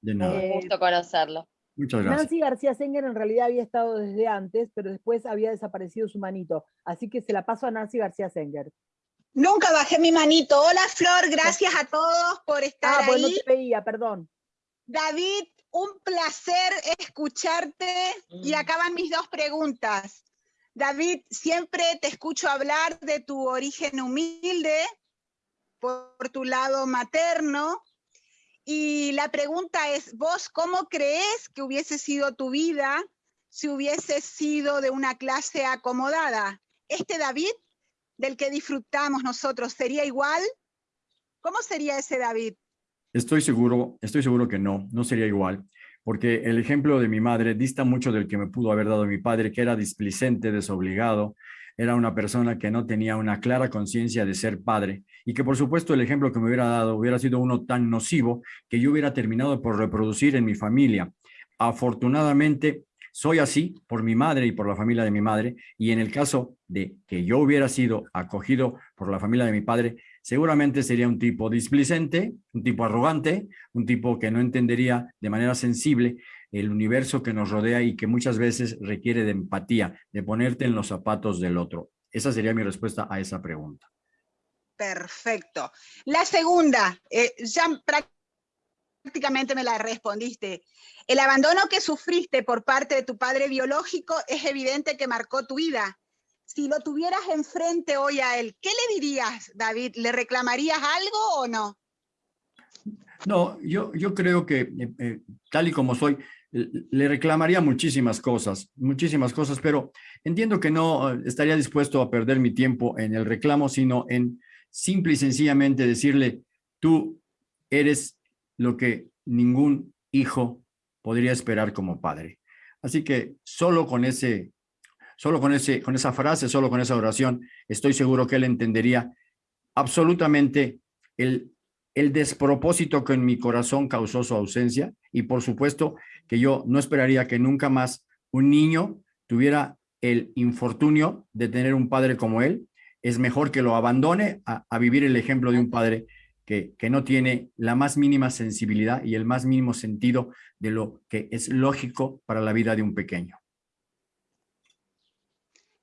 De nada. Un gusto conocerlo. Muchas gracias. Nancy García Senger en realidad había estado desde antes, pero después había desaparecido su manito. Así que se la paso a Nancy García Senger. Nunca bajé mi manito. Hola Flor, gracias a todos por estar ah, bueno, te veía, perdón. David, un placer escucharte y mm. acaban mis dos preguntas. David, siempre te escucho hablar de tu origen humilde, por tu lado materno, y la pregunta es, ¿vos cómo crees que hubiese sido tu vida si hubiese sido de una clase acomodada? ¿Este David del que disfrutamos nosotros sería igual? ¿Cómo sería ese David? Estoy seguro, estoy seguro que no, no sería igual, porque el ejemplo de mi madre dista mucho del que me pudo haber dado mi padre, que era displicente, desobligado, era una persona que no tenía una clara conciencia de ser padre y que por supuesto el ejemplo que me hubiera dado hubiera sido uno tan nocivo que yo hubiera terminado por reproducir en mi familia. Afortunadamente, soy así por mi madre y por la familia de mi madre, y en el caso de que yo hubiera sido acogido por la familia de mi padre, seguramente sería un tipo displicente, un tipo arrogante, un tipo que no entendería de manera sensible el universo que nos rodea y que muchas veces requiere de empatía, de ponerte en los zapatos del otro. Esa sería mi respuesta a esa pregunta. Perfecto. La segunda, eh, prácticamente me la respondiste. El abandono que sufriste por parte de tu padre biológico es evidente que marcó tu vida. Si lo tuvieras enfrente hoy a él, ¿qué le dirías, David? ¿Le reclamarías algo o no? No, yo, yo creo que eh, eh, tal y como soy, le reclamaría muchísimas cosas, muchísimas cosas, pero entiendo que no eh, estaría dispuesto a perder mi tiempo en el reclamo, sino en simple y sencillamente decirle, tú eres lo que ningún hijo podría esperar como padre. Así que solo con ese, solo con ese, con esa frase, solo con esa oración, estoy seguro que él entendería absolutamente el, el despropósito que en mi corazón causó su ausencia y por supuesto que yo no esperaría que nunca más un niño tuviera el infortunio de tener un padre como él. Es mejor que lo abandone a, a vivir el ejemplo de un padre que, que, no tiene la más mínima sensibilidad y el más mínimo sentido de lo que es lógico para la vida de un pequeño.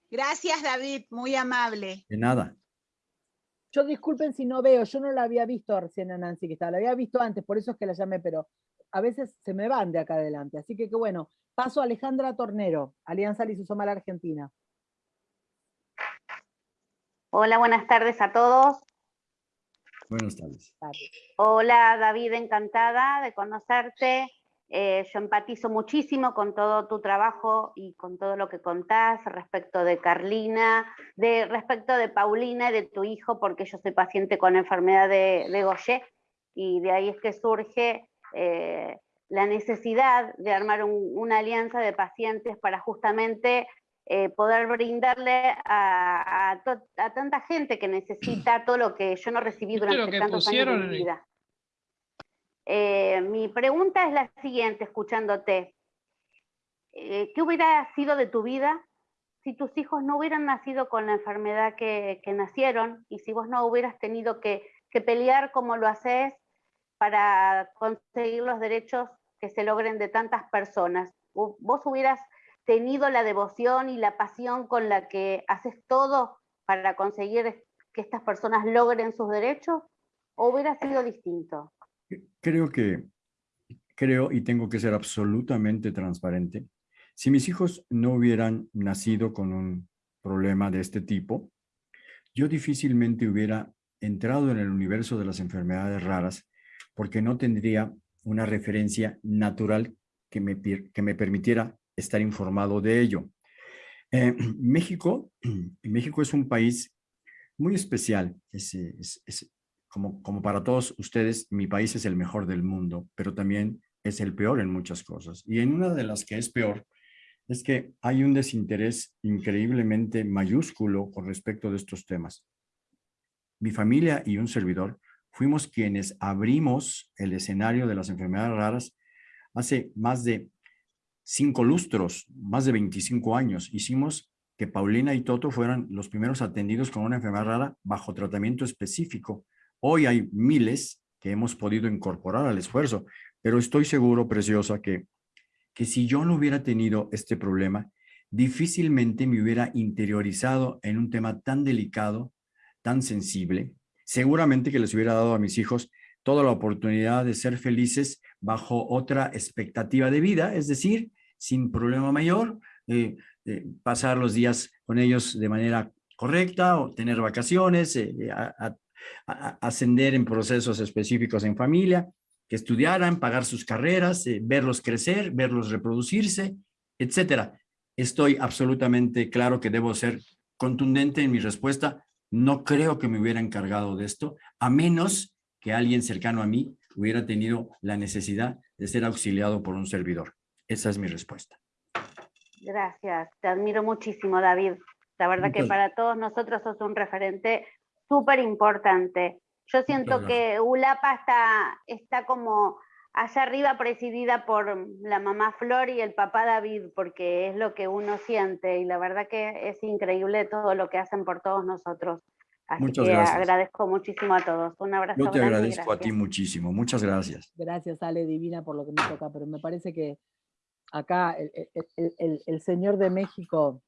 Gracias, David, muy amable. De nada. Yo disculpen si no veo, yo no la había visto recién a Nancy que estaba, la había visto antes, por eso es que la llamé, pero a veces se me van de acá adelante. Así que qué bueno. Paso a Alejandra Tornero, Alianza Lisosomal Argentina. Hola, buenas tardes a todos. Buenas tardes. Hola David, encantada de conocerte. Eh, yo empatizo muchísimo con todo tu trabajo y con todo lo que contás respecto de Carlina, de, respecto de Paulina y de tu hijo, porque yo soy paciente con enfermedad de, de y de ahí es que surge eh, la necesidad de armar un, una alianza de pacientes para justamente eh, poder brindarle a, a, a, tanta gente que necesita todo lo que yo no recibí durante tantos años de mi vida. Eh, mi pregunta es la siguiente, escuchándote. Eh, ¿Qué hubiera sido de tu vida si tus hijos no hubieran nacido con la enfermedad que, que nacieron y si vos no hubieras tenido que, que, pelear como lo haces para conseguir los derechos que se logren de tantas personas? ¿Vos hubieras tenido la devoción y la pasión con la que haces todo para conseguir que estas personas logren sus derechos? ¿O hubiera sido distinto? Creo que, creo y tengo que ser absolutamente transparente. Si mis hijos no hubieran nacido con un problema de este tipo, yo difícilmente hubiera entrado en el universo de las enfermedades raras porque no tendría una referencia natural que me, que me permitiera estar informado de ello. Eh, [clears throat] México, [clears throat] México es un país muy especial. Es, como, como para todos ustedes, mi país es el mejor del mundo, pero también es el peor en muchas cosas. Y en una de las que es peor, es que hay un desinterés increíblemente mayúsculo con respecto de estos temas. Mi familia y un servidor fuimos quienes abrimos el escenario de las enfermedades raras hace más de cinco lustros, más de 25 años. Hicimos que Paulina y Toto fueran los primeros atendidos con una enfermedad rara bajo tratamiento específico. Hoy hay miles que hemos podido incorporar al esfuerzo, pero estoy seguro, Preciosa, que, que si yo no hubiera tenido este problema, difícilmente me hubiera interiorizado en un tema tan delicado, tan sensible. Seguramente que les hubiera dado a mis hijos toda la oportunidad de ser felices bajo otra expectativa de vida, es decir, sin problema mayor, eh, eh, pasar los días con ellos de manera correcta o tener vacaciones, eh, ascender en procesos específicos en familia, que estudiaran, pagar sus carreras, verlos crecer, verlos reproducirse, etcétera. Estoy absolutamente claro que debo ser contundente en mi respuesta. No creo que me hubiera encargado de esto, a menos que alguien cercano a mí hubiera tenido la necesidad de ser auxiliado por un servidor. Esa es mi respuesta. Gracias, te admiro muchísimo, David. La verdad Entonces, que para todos nosotros sos un referente súper importante. Yo siento que ULAPA está, está como allá arriba presidida por la mamá Flor y el papá David, porque es lo que uno siente y la verdad que es increíble todo lo que hacen por todos nosotros. Así Muchas que gracias. agradezco muchísimo a todos. Un abrazo. Yo te grande agradezco a ti muchísimo. Muchas gracias. Gracias, Ale Divina, por lo que me toca, pero me parece que acá el, el- el- señor de México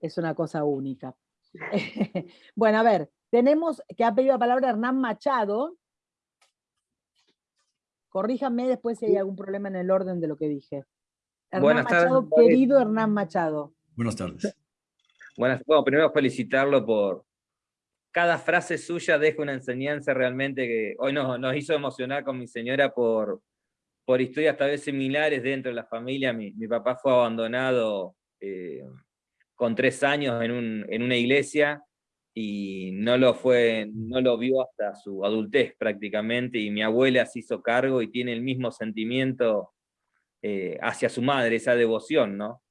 es una cosa única. [laughs] bueno, a ver, tenemos que ha pedido la palabra Hernán Machado. Corríjame después si hay algún problema en el orden de lo que dije. Hernán Buenas tardes, Machado, David. querido Hernán Machado. Buenas tardes. [laughs] Buenas, bueno, primero felicitarlo por, cada frase suya deja una enseñanza realmente que hoy nos, nos hizo emocionar con mi señora por, por historias tal vez similares dentro de la familia. Mi, papá fue abandonado eh, con tres años en, un, en, una iglesia y no lo, fue, no lo vio hasta su adultez prácticamente, y mi abuela se hizo cargo y tiene el mismo sentimiento eh, hacia su madre, esa devoción, ¿no?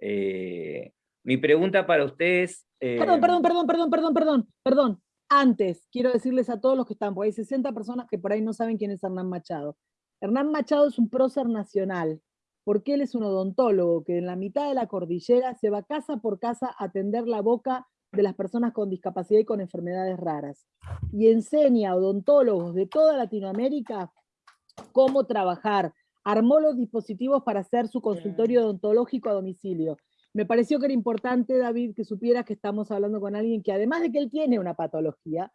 Eh, mi pregunta para ustedes... Perdón, perdón, perdón, perdón, perdón, perdón, perdón. Antes, quiero decirles a todos los que están, porque hay 60 personas que por ahí no saben quién es Hernán Machado. Hernán Machado es un prócer nacional, porque él es un odontólogo que en la mitad de la cordillera se va casa por casa a atender la boca de las personas con discapacidad y con enfermedades raras. Y enseña a odontólogos de toda Latinoamérica cómo trabajar. Armó los dispositivos para hacer su consultorio odontológico a domicilio. Me pareció que era importante, David, que supieras que estamos hablando con alguien que además de que él tiene una patología,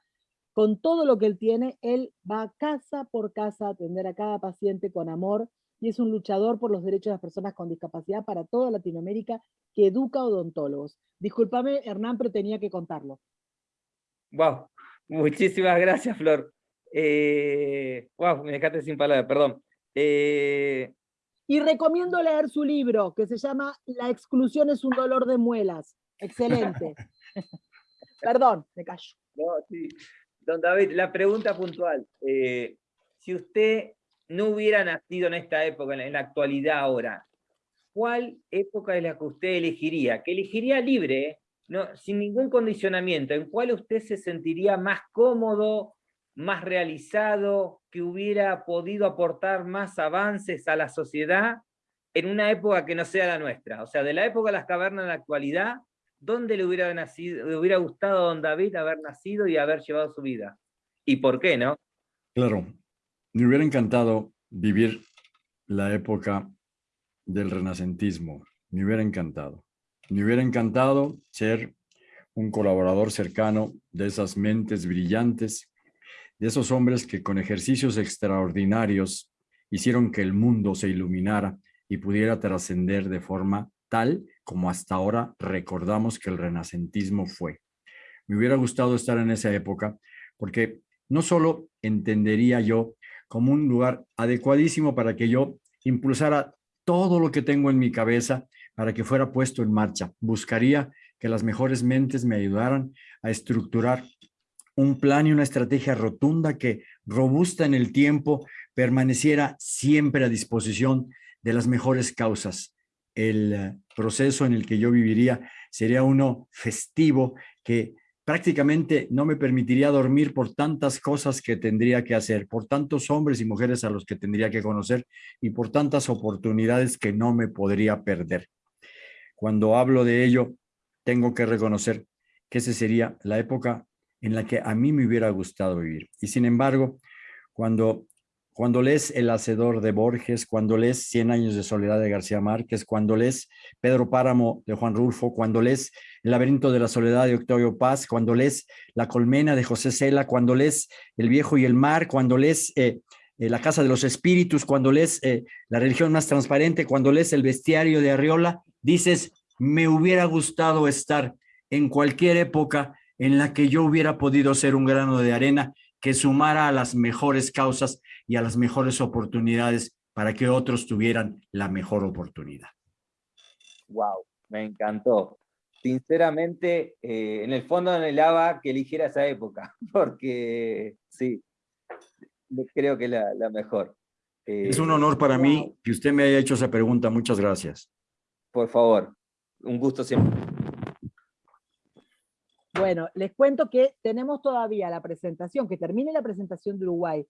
con todo lo que él tiene, él va casa por casa a atender a cada paciente con amor y es un luchador por los derechos de las personas con discapacidad para toda Latinoamérica que educa odontólogos. Discúlpame, Hernán, pero tenía que contarlo. Wow, muchísimas gracias, Flor. Eh, wow, me dejaste sin palabras, perdón. Eh... Y recomiendo leer su libro, que se llama La exclusión es un dolor de muelas. Excelente. [laughs] perdón, me callo. No, sí. Don David, la pregunta puntual. Eh, si usted no hubiera nacido en esta época, en la actualidad ahora, ¿cuál época es la que usted elegiría? Que elegiría libre, no, sin ningún condicionamiento, ¿en cuál usted se sentiría más cómodo, más realizado, que hubiera podido aportar más avances a la sociedad en una época que no sea la nuestra? O sea, de la época de las cavernas a la actualidad, ¿dónde le hubiera, gustado a don David haber nacido y haber llevado su vida? ¿Y por qué, no? Claro, me hubiera encantado vivir la época del renacentismo, me hubiera encantado. Me hubiera encantado ser un colaborador cercano de esas mentes brillantes, de esos hombres que con ejercicios extraordinarios hicieron que el mundo se iluminara y pudiera trascender de forma tal como hasta ahora recordamos que el renacentismo fue. Me hubiera gustado estar en esa época porque no solo entendería yo como un lugar adecuadísimo para que yo impulsara todo lo que tengo en mi cabeza para que fuera puesto en marcha. Buscaría que las mejores mentes me ayudaran a estructurar un plan y una estrategia rotunda que, robusta en el tiempo, permaneciera siempre a disposición de las mejores causas, el proceso en el que yo viviría sería uno festivo que prácticamente no me permitiría dormir por tantas cosas que tendría que hacer, por tantos hombres y mujeres a los que tendría que conocer y por tantas oportunidades que no me podría perder. Cuando hablo de ello, tengo que reconocer que esa sería la época en la que a mí me hubiera gustado vivir. Y sin embargo, cuando cuando lees El Hacedor de Borges, cuando lees Cien años de soledad de García Márquez, cuando lees Pedro Páramo de Juan Rulfo, cuando lees El laberinto de la soledad de Octavio Paz, cuando lees La colmena de José Cela, cuando lees El viejo y el mar, cuando lees eh, eh, La casa de los espíritus, cuando lees eh, La religión más transparente, cuando lees El bestiario de Arriola, dices, me hubiera gustado estar en cualquier época en la que yo hubiera podido ser un grano de arena que sumara a las mejores causas y a las mejores oportunidades para que otros tuvieran la mejor oportunidad. Wow, me encantó. Sinceramente, eh, en el fondo anhelaba que eligiera esa época, [laughs] porque sí, creo que es la, mejor. es un honor para mí que usted me haya hecho esa pregunta. Muchas gracias. Por favor, un gusto siempre. Bueno, les cuento que tenemos todavía la presentación, que termine la presentación de Uruguay,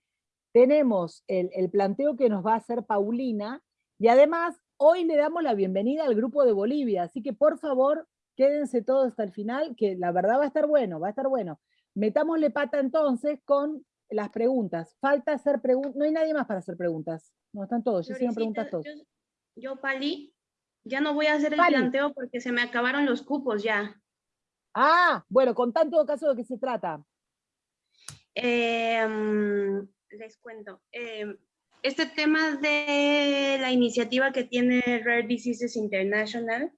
tenemos el, planteo que nos va a hacer Paulina, y además hoy le damos la bienvenida al grupo de Bolivia, así que por favor quédense todos hasta el final, que la verdad va a estar bueno, va a estar bueno. Metámosle pata entonces con las preguntas. Falta hacer preguntas, no hay nadie más para hacer preguntas, no están todos, ya hicieron preguntas todos. Yo, Pali, ya no voy a hacer el planteo porque se me acabaron los cupos ya. Ah, bueno, con en todo caso de qué se trata. Eh, les cuento. Em, este tema de la iniciativa que tiene Rare Diseases International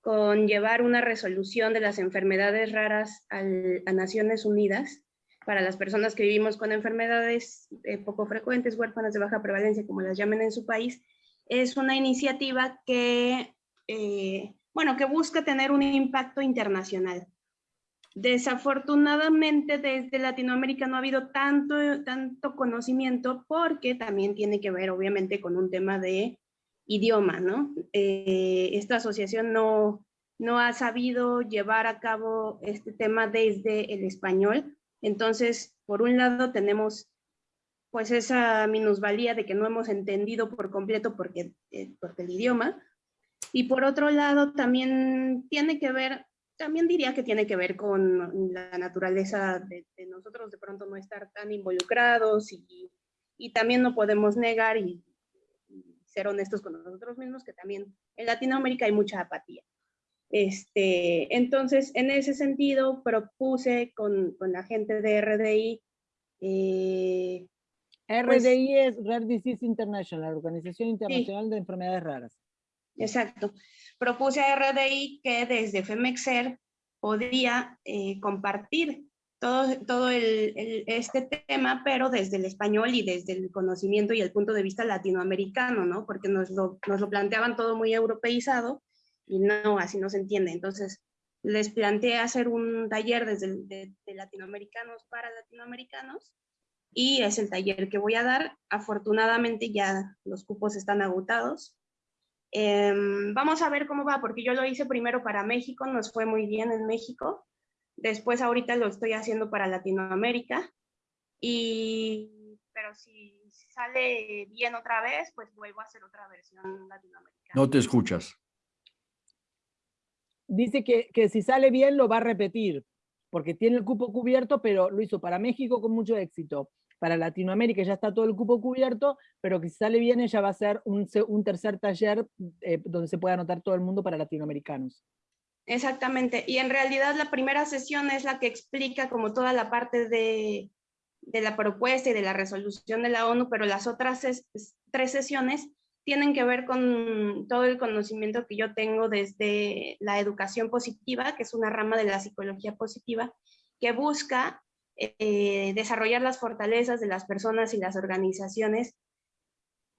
con llevar una resolución de las enfermedades raras a Naciones Unidas para las personas que vivimos con enfermedades eh, poco frecuentes, huérfanas de baja prevalencia, como las llamen en su país, es una iniciativa que, eh, bueno, que busca tener un impacto internacional. Desafortunadamente desde Latinoamérica no ha habido tanto, tanto conocimiento porque también tiene que ver obviamente con un tema de idioma, ¿no? Eh, esta asociación no, no ha sabido llevar a cabo este tema desde el español. Entonces, por un lado tenemos pues esa minusvalía de que no hemos entendido por completo porque, eh, porque el idioma. Y por otro lado también tiene que ver también diría que tiene que ver con la naturaleza de, nosotros de pronto no estar tan involucrados y, y también no podemos negar y, ser honestos con nosotros mismos que también en Latinoamérica hay mucha apatía. Este, entonces, en ese sentido, propuse con, con la gente de RDI. Eh, RDI pues es Rare Disease International, Organización Internacional de Enfermedades Raras. Exacto propuse a RDI que desde FEMEXER podía eh, compartir todo, todo el, este tema, pero desde el español y desde el conocimiento y el punto de vista latinoamericano, ¿no? Porque nos lo, nos lo planteaban todo muy europeizado y no, así no se entiende. Entonces, les planteé hacer un taller desde de, de latinoamericanos para latinoamericanos y es el taller que voy a dar. Afortunadamente ya los cupos están agotados Em, vamos a ver cómo va, porque yo lo hice primero para México, nos fue muy bien en México. Después ahorita lo estoy haciendo para Latinoamérica. Y, pero si sale bien otra vez, pues vuelvo a hacer otra versión latinoamericana. No te escuchas. Dice que, que si sale bien lo va a repetir, porque tiene el cupo cubierto, pero lo hizo para México con mucho éxito para Latinoamérica ya está todo el cupo cubierto, pero que si sale bien ella va a ser un, tercer taller eh, donde se pueda anotar todo el mundo para latinoamericanos. Exactamente, y en realidad la primera sesión es la que explica como toda la parte de, de la propuesta y de la resolución de la ONU, pero las otras tres sesiones tienen que ver con todo el conocimiento que yo tengo desde la educación positiva, que es una rama de la psicología positiva, que busca eh, desarrollar las fortalezas de las personas y las organizaciones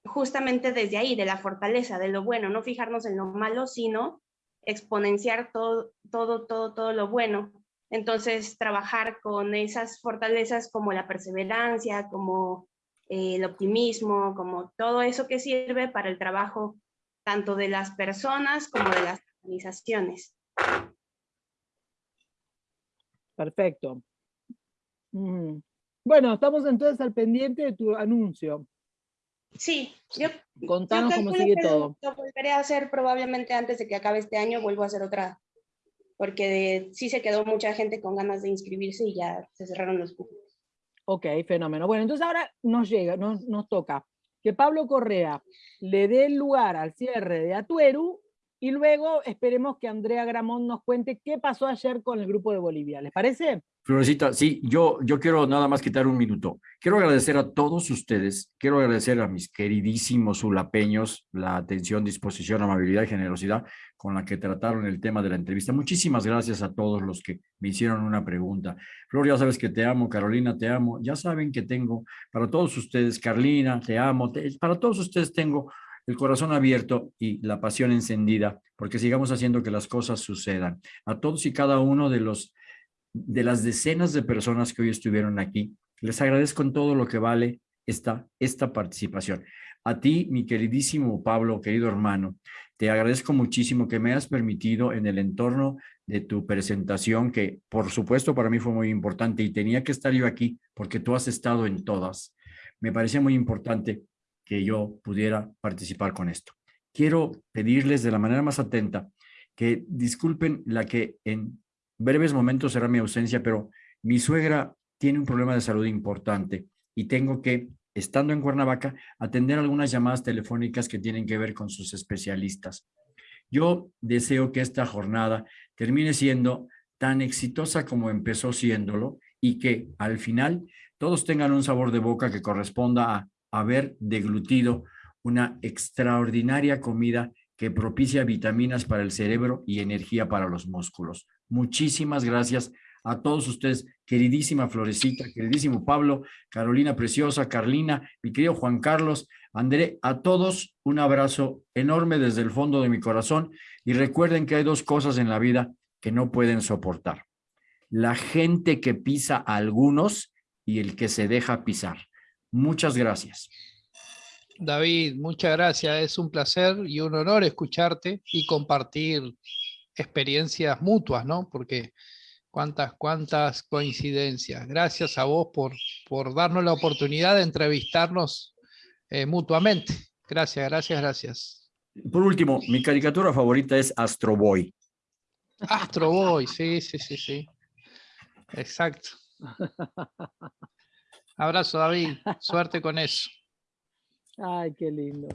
justamente desde ahí, de la fortaleza, de lo bueno, no fijarnos en lo malo, sino exponenciar todo, todo, todo, todo lo bueno. Entonces, trabajar con esas fortalezas como la perseverancia, como eh, el optimismo, como todo eso que sirve para el trabajo tanto de las personas como de las organizaciones. Perfecto. Bueno, estamos entonces al pendiente de tu anuncio. Sí, yo, Contanos cómo sigue todo. Lo volveré a hacer probablemente antes de que acabe este año, vuelvo a hacer otra, porque sí se quedó mucha gente con ganas de inscribirse y ya se cerraron los cupos. Ok, fenómeno. Bueno, entonces ahora nos llega, nos, nos toca que Pablo Correa le dé lugar al cierre de Atueru y luego esperemos que Andrea Gramón nos cuente qué pasó ayer con el grupo de Bolivia. ¿Les parece? Florecita, sí, yo, yo quiero nada más quitar un minuto. Quiero agradecer a todos ustedes, quiero agradecer a mis queridísimos ulapeños la atención, disposición, amabilidad y generosidad con la que trataron el tema de la entrevista. Muchísimas gracias a todos los que me hicieron una pregunta. Flor, ya sabes que te amo, Carolina, te amo. Ya saben que tengo para todos ustedes, Carlina, te amo. para todos ustedes tengo el corazón abierto y la pasión encendida, porque sigamos haciendo que las cosas sucedan. A todos y cada uno de los de las decenas de personas que hoy estuvieron aquí, les agradezco en todo lo que vale esta, esta participación. A ti, mi queridísimo Pablo, querido hermano, te agradezco muchísimo que me has permitido en el entorno de tu presentación, que por supuesto para mí fue muy importante y tenía que estar yo aquí porque tú has estado en todas. Me parecía muy importante que yo pudiera participar con esto. Quiero pedirles de la manera más atenta que disculpen la que en breves momentos será mi ausencia, pero mi suegra tiene un problema de salud importante y tengo que, estando en Cuernavaca, atender algunas llamadas telefónicas que tienen que ver con sus especialistas. Yo deseo que esta jornada termine siendo tan exitosa como empezó siéndolo y que al final todos tengan un sabor de boca que corresponda a haber deglutido una extraordinaria comida que propicia vitaminas para el cerebro y energía para los músculos. Muchísimas gracias a todos ustedes, queridísima Florecita, queridísimo Pablo, Carolina Preciosa, Carlina, mi querido Juan Carlos, André, a todos un abrazo enorme desde el fondo de mi corazón y recuerden que hay dos cosas en la vida que no pueden soportar. La gente que pisa a algunos y el que se deja pisar. Muchas gracias. David, muchas gracias. Es un placer y un honor escucharte y compartir experiencias mutuas, ¿no? Porque cuántas, cuántas coincidencias. Gracias a vos por, por darnos la oportunidad de entrevistarnos eh, mutuamente. Gracias, gracias, gracias. Por último, mi caricatura favorita es Astro Boy. Astro Boy, sí, sí, sí, sí. Exacto. Abrazo, David. Suerte con eso. Ay, qué lindo.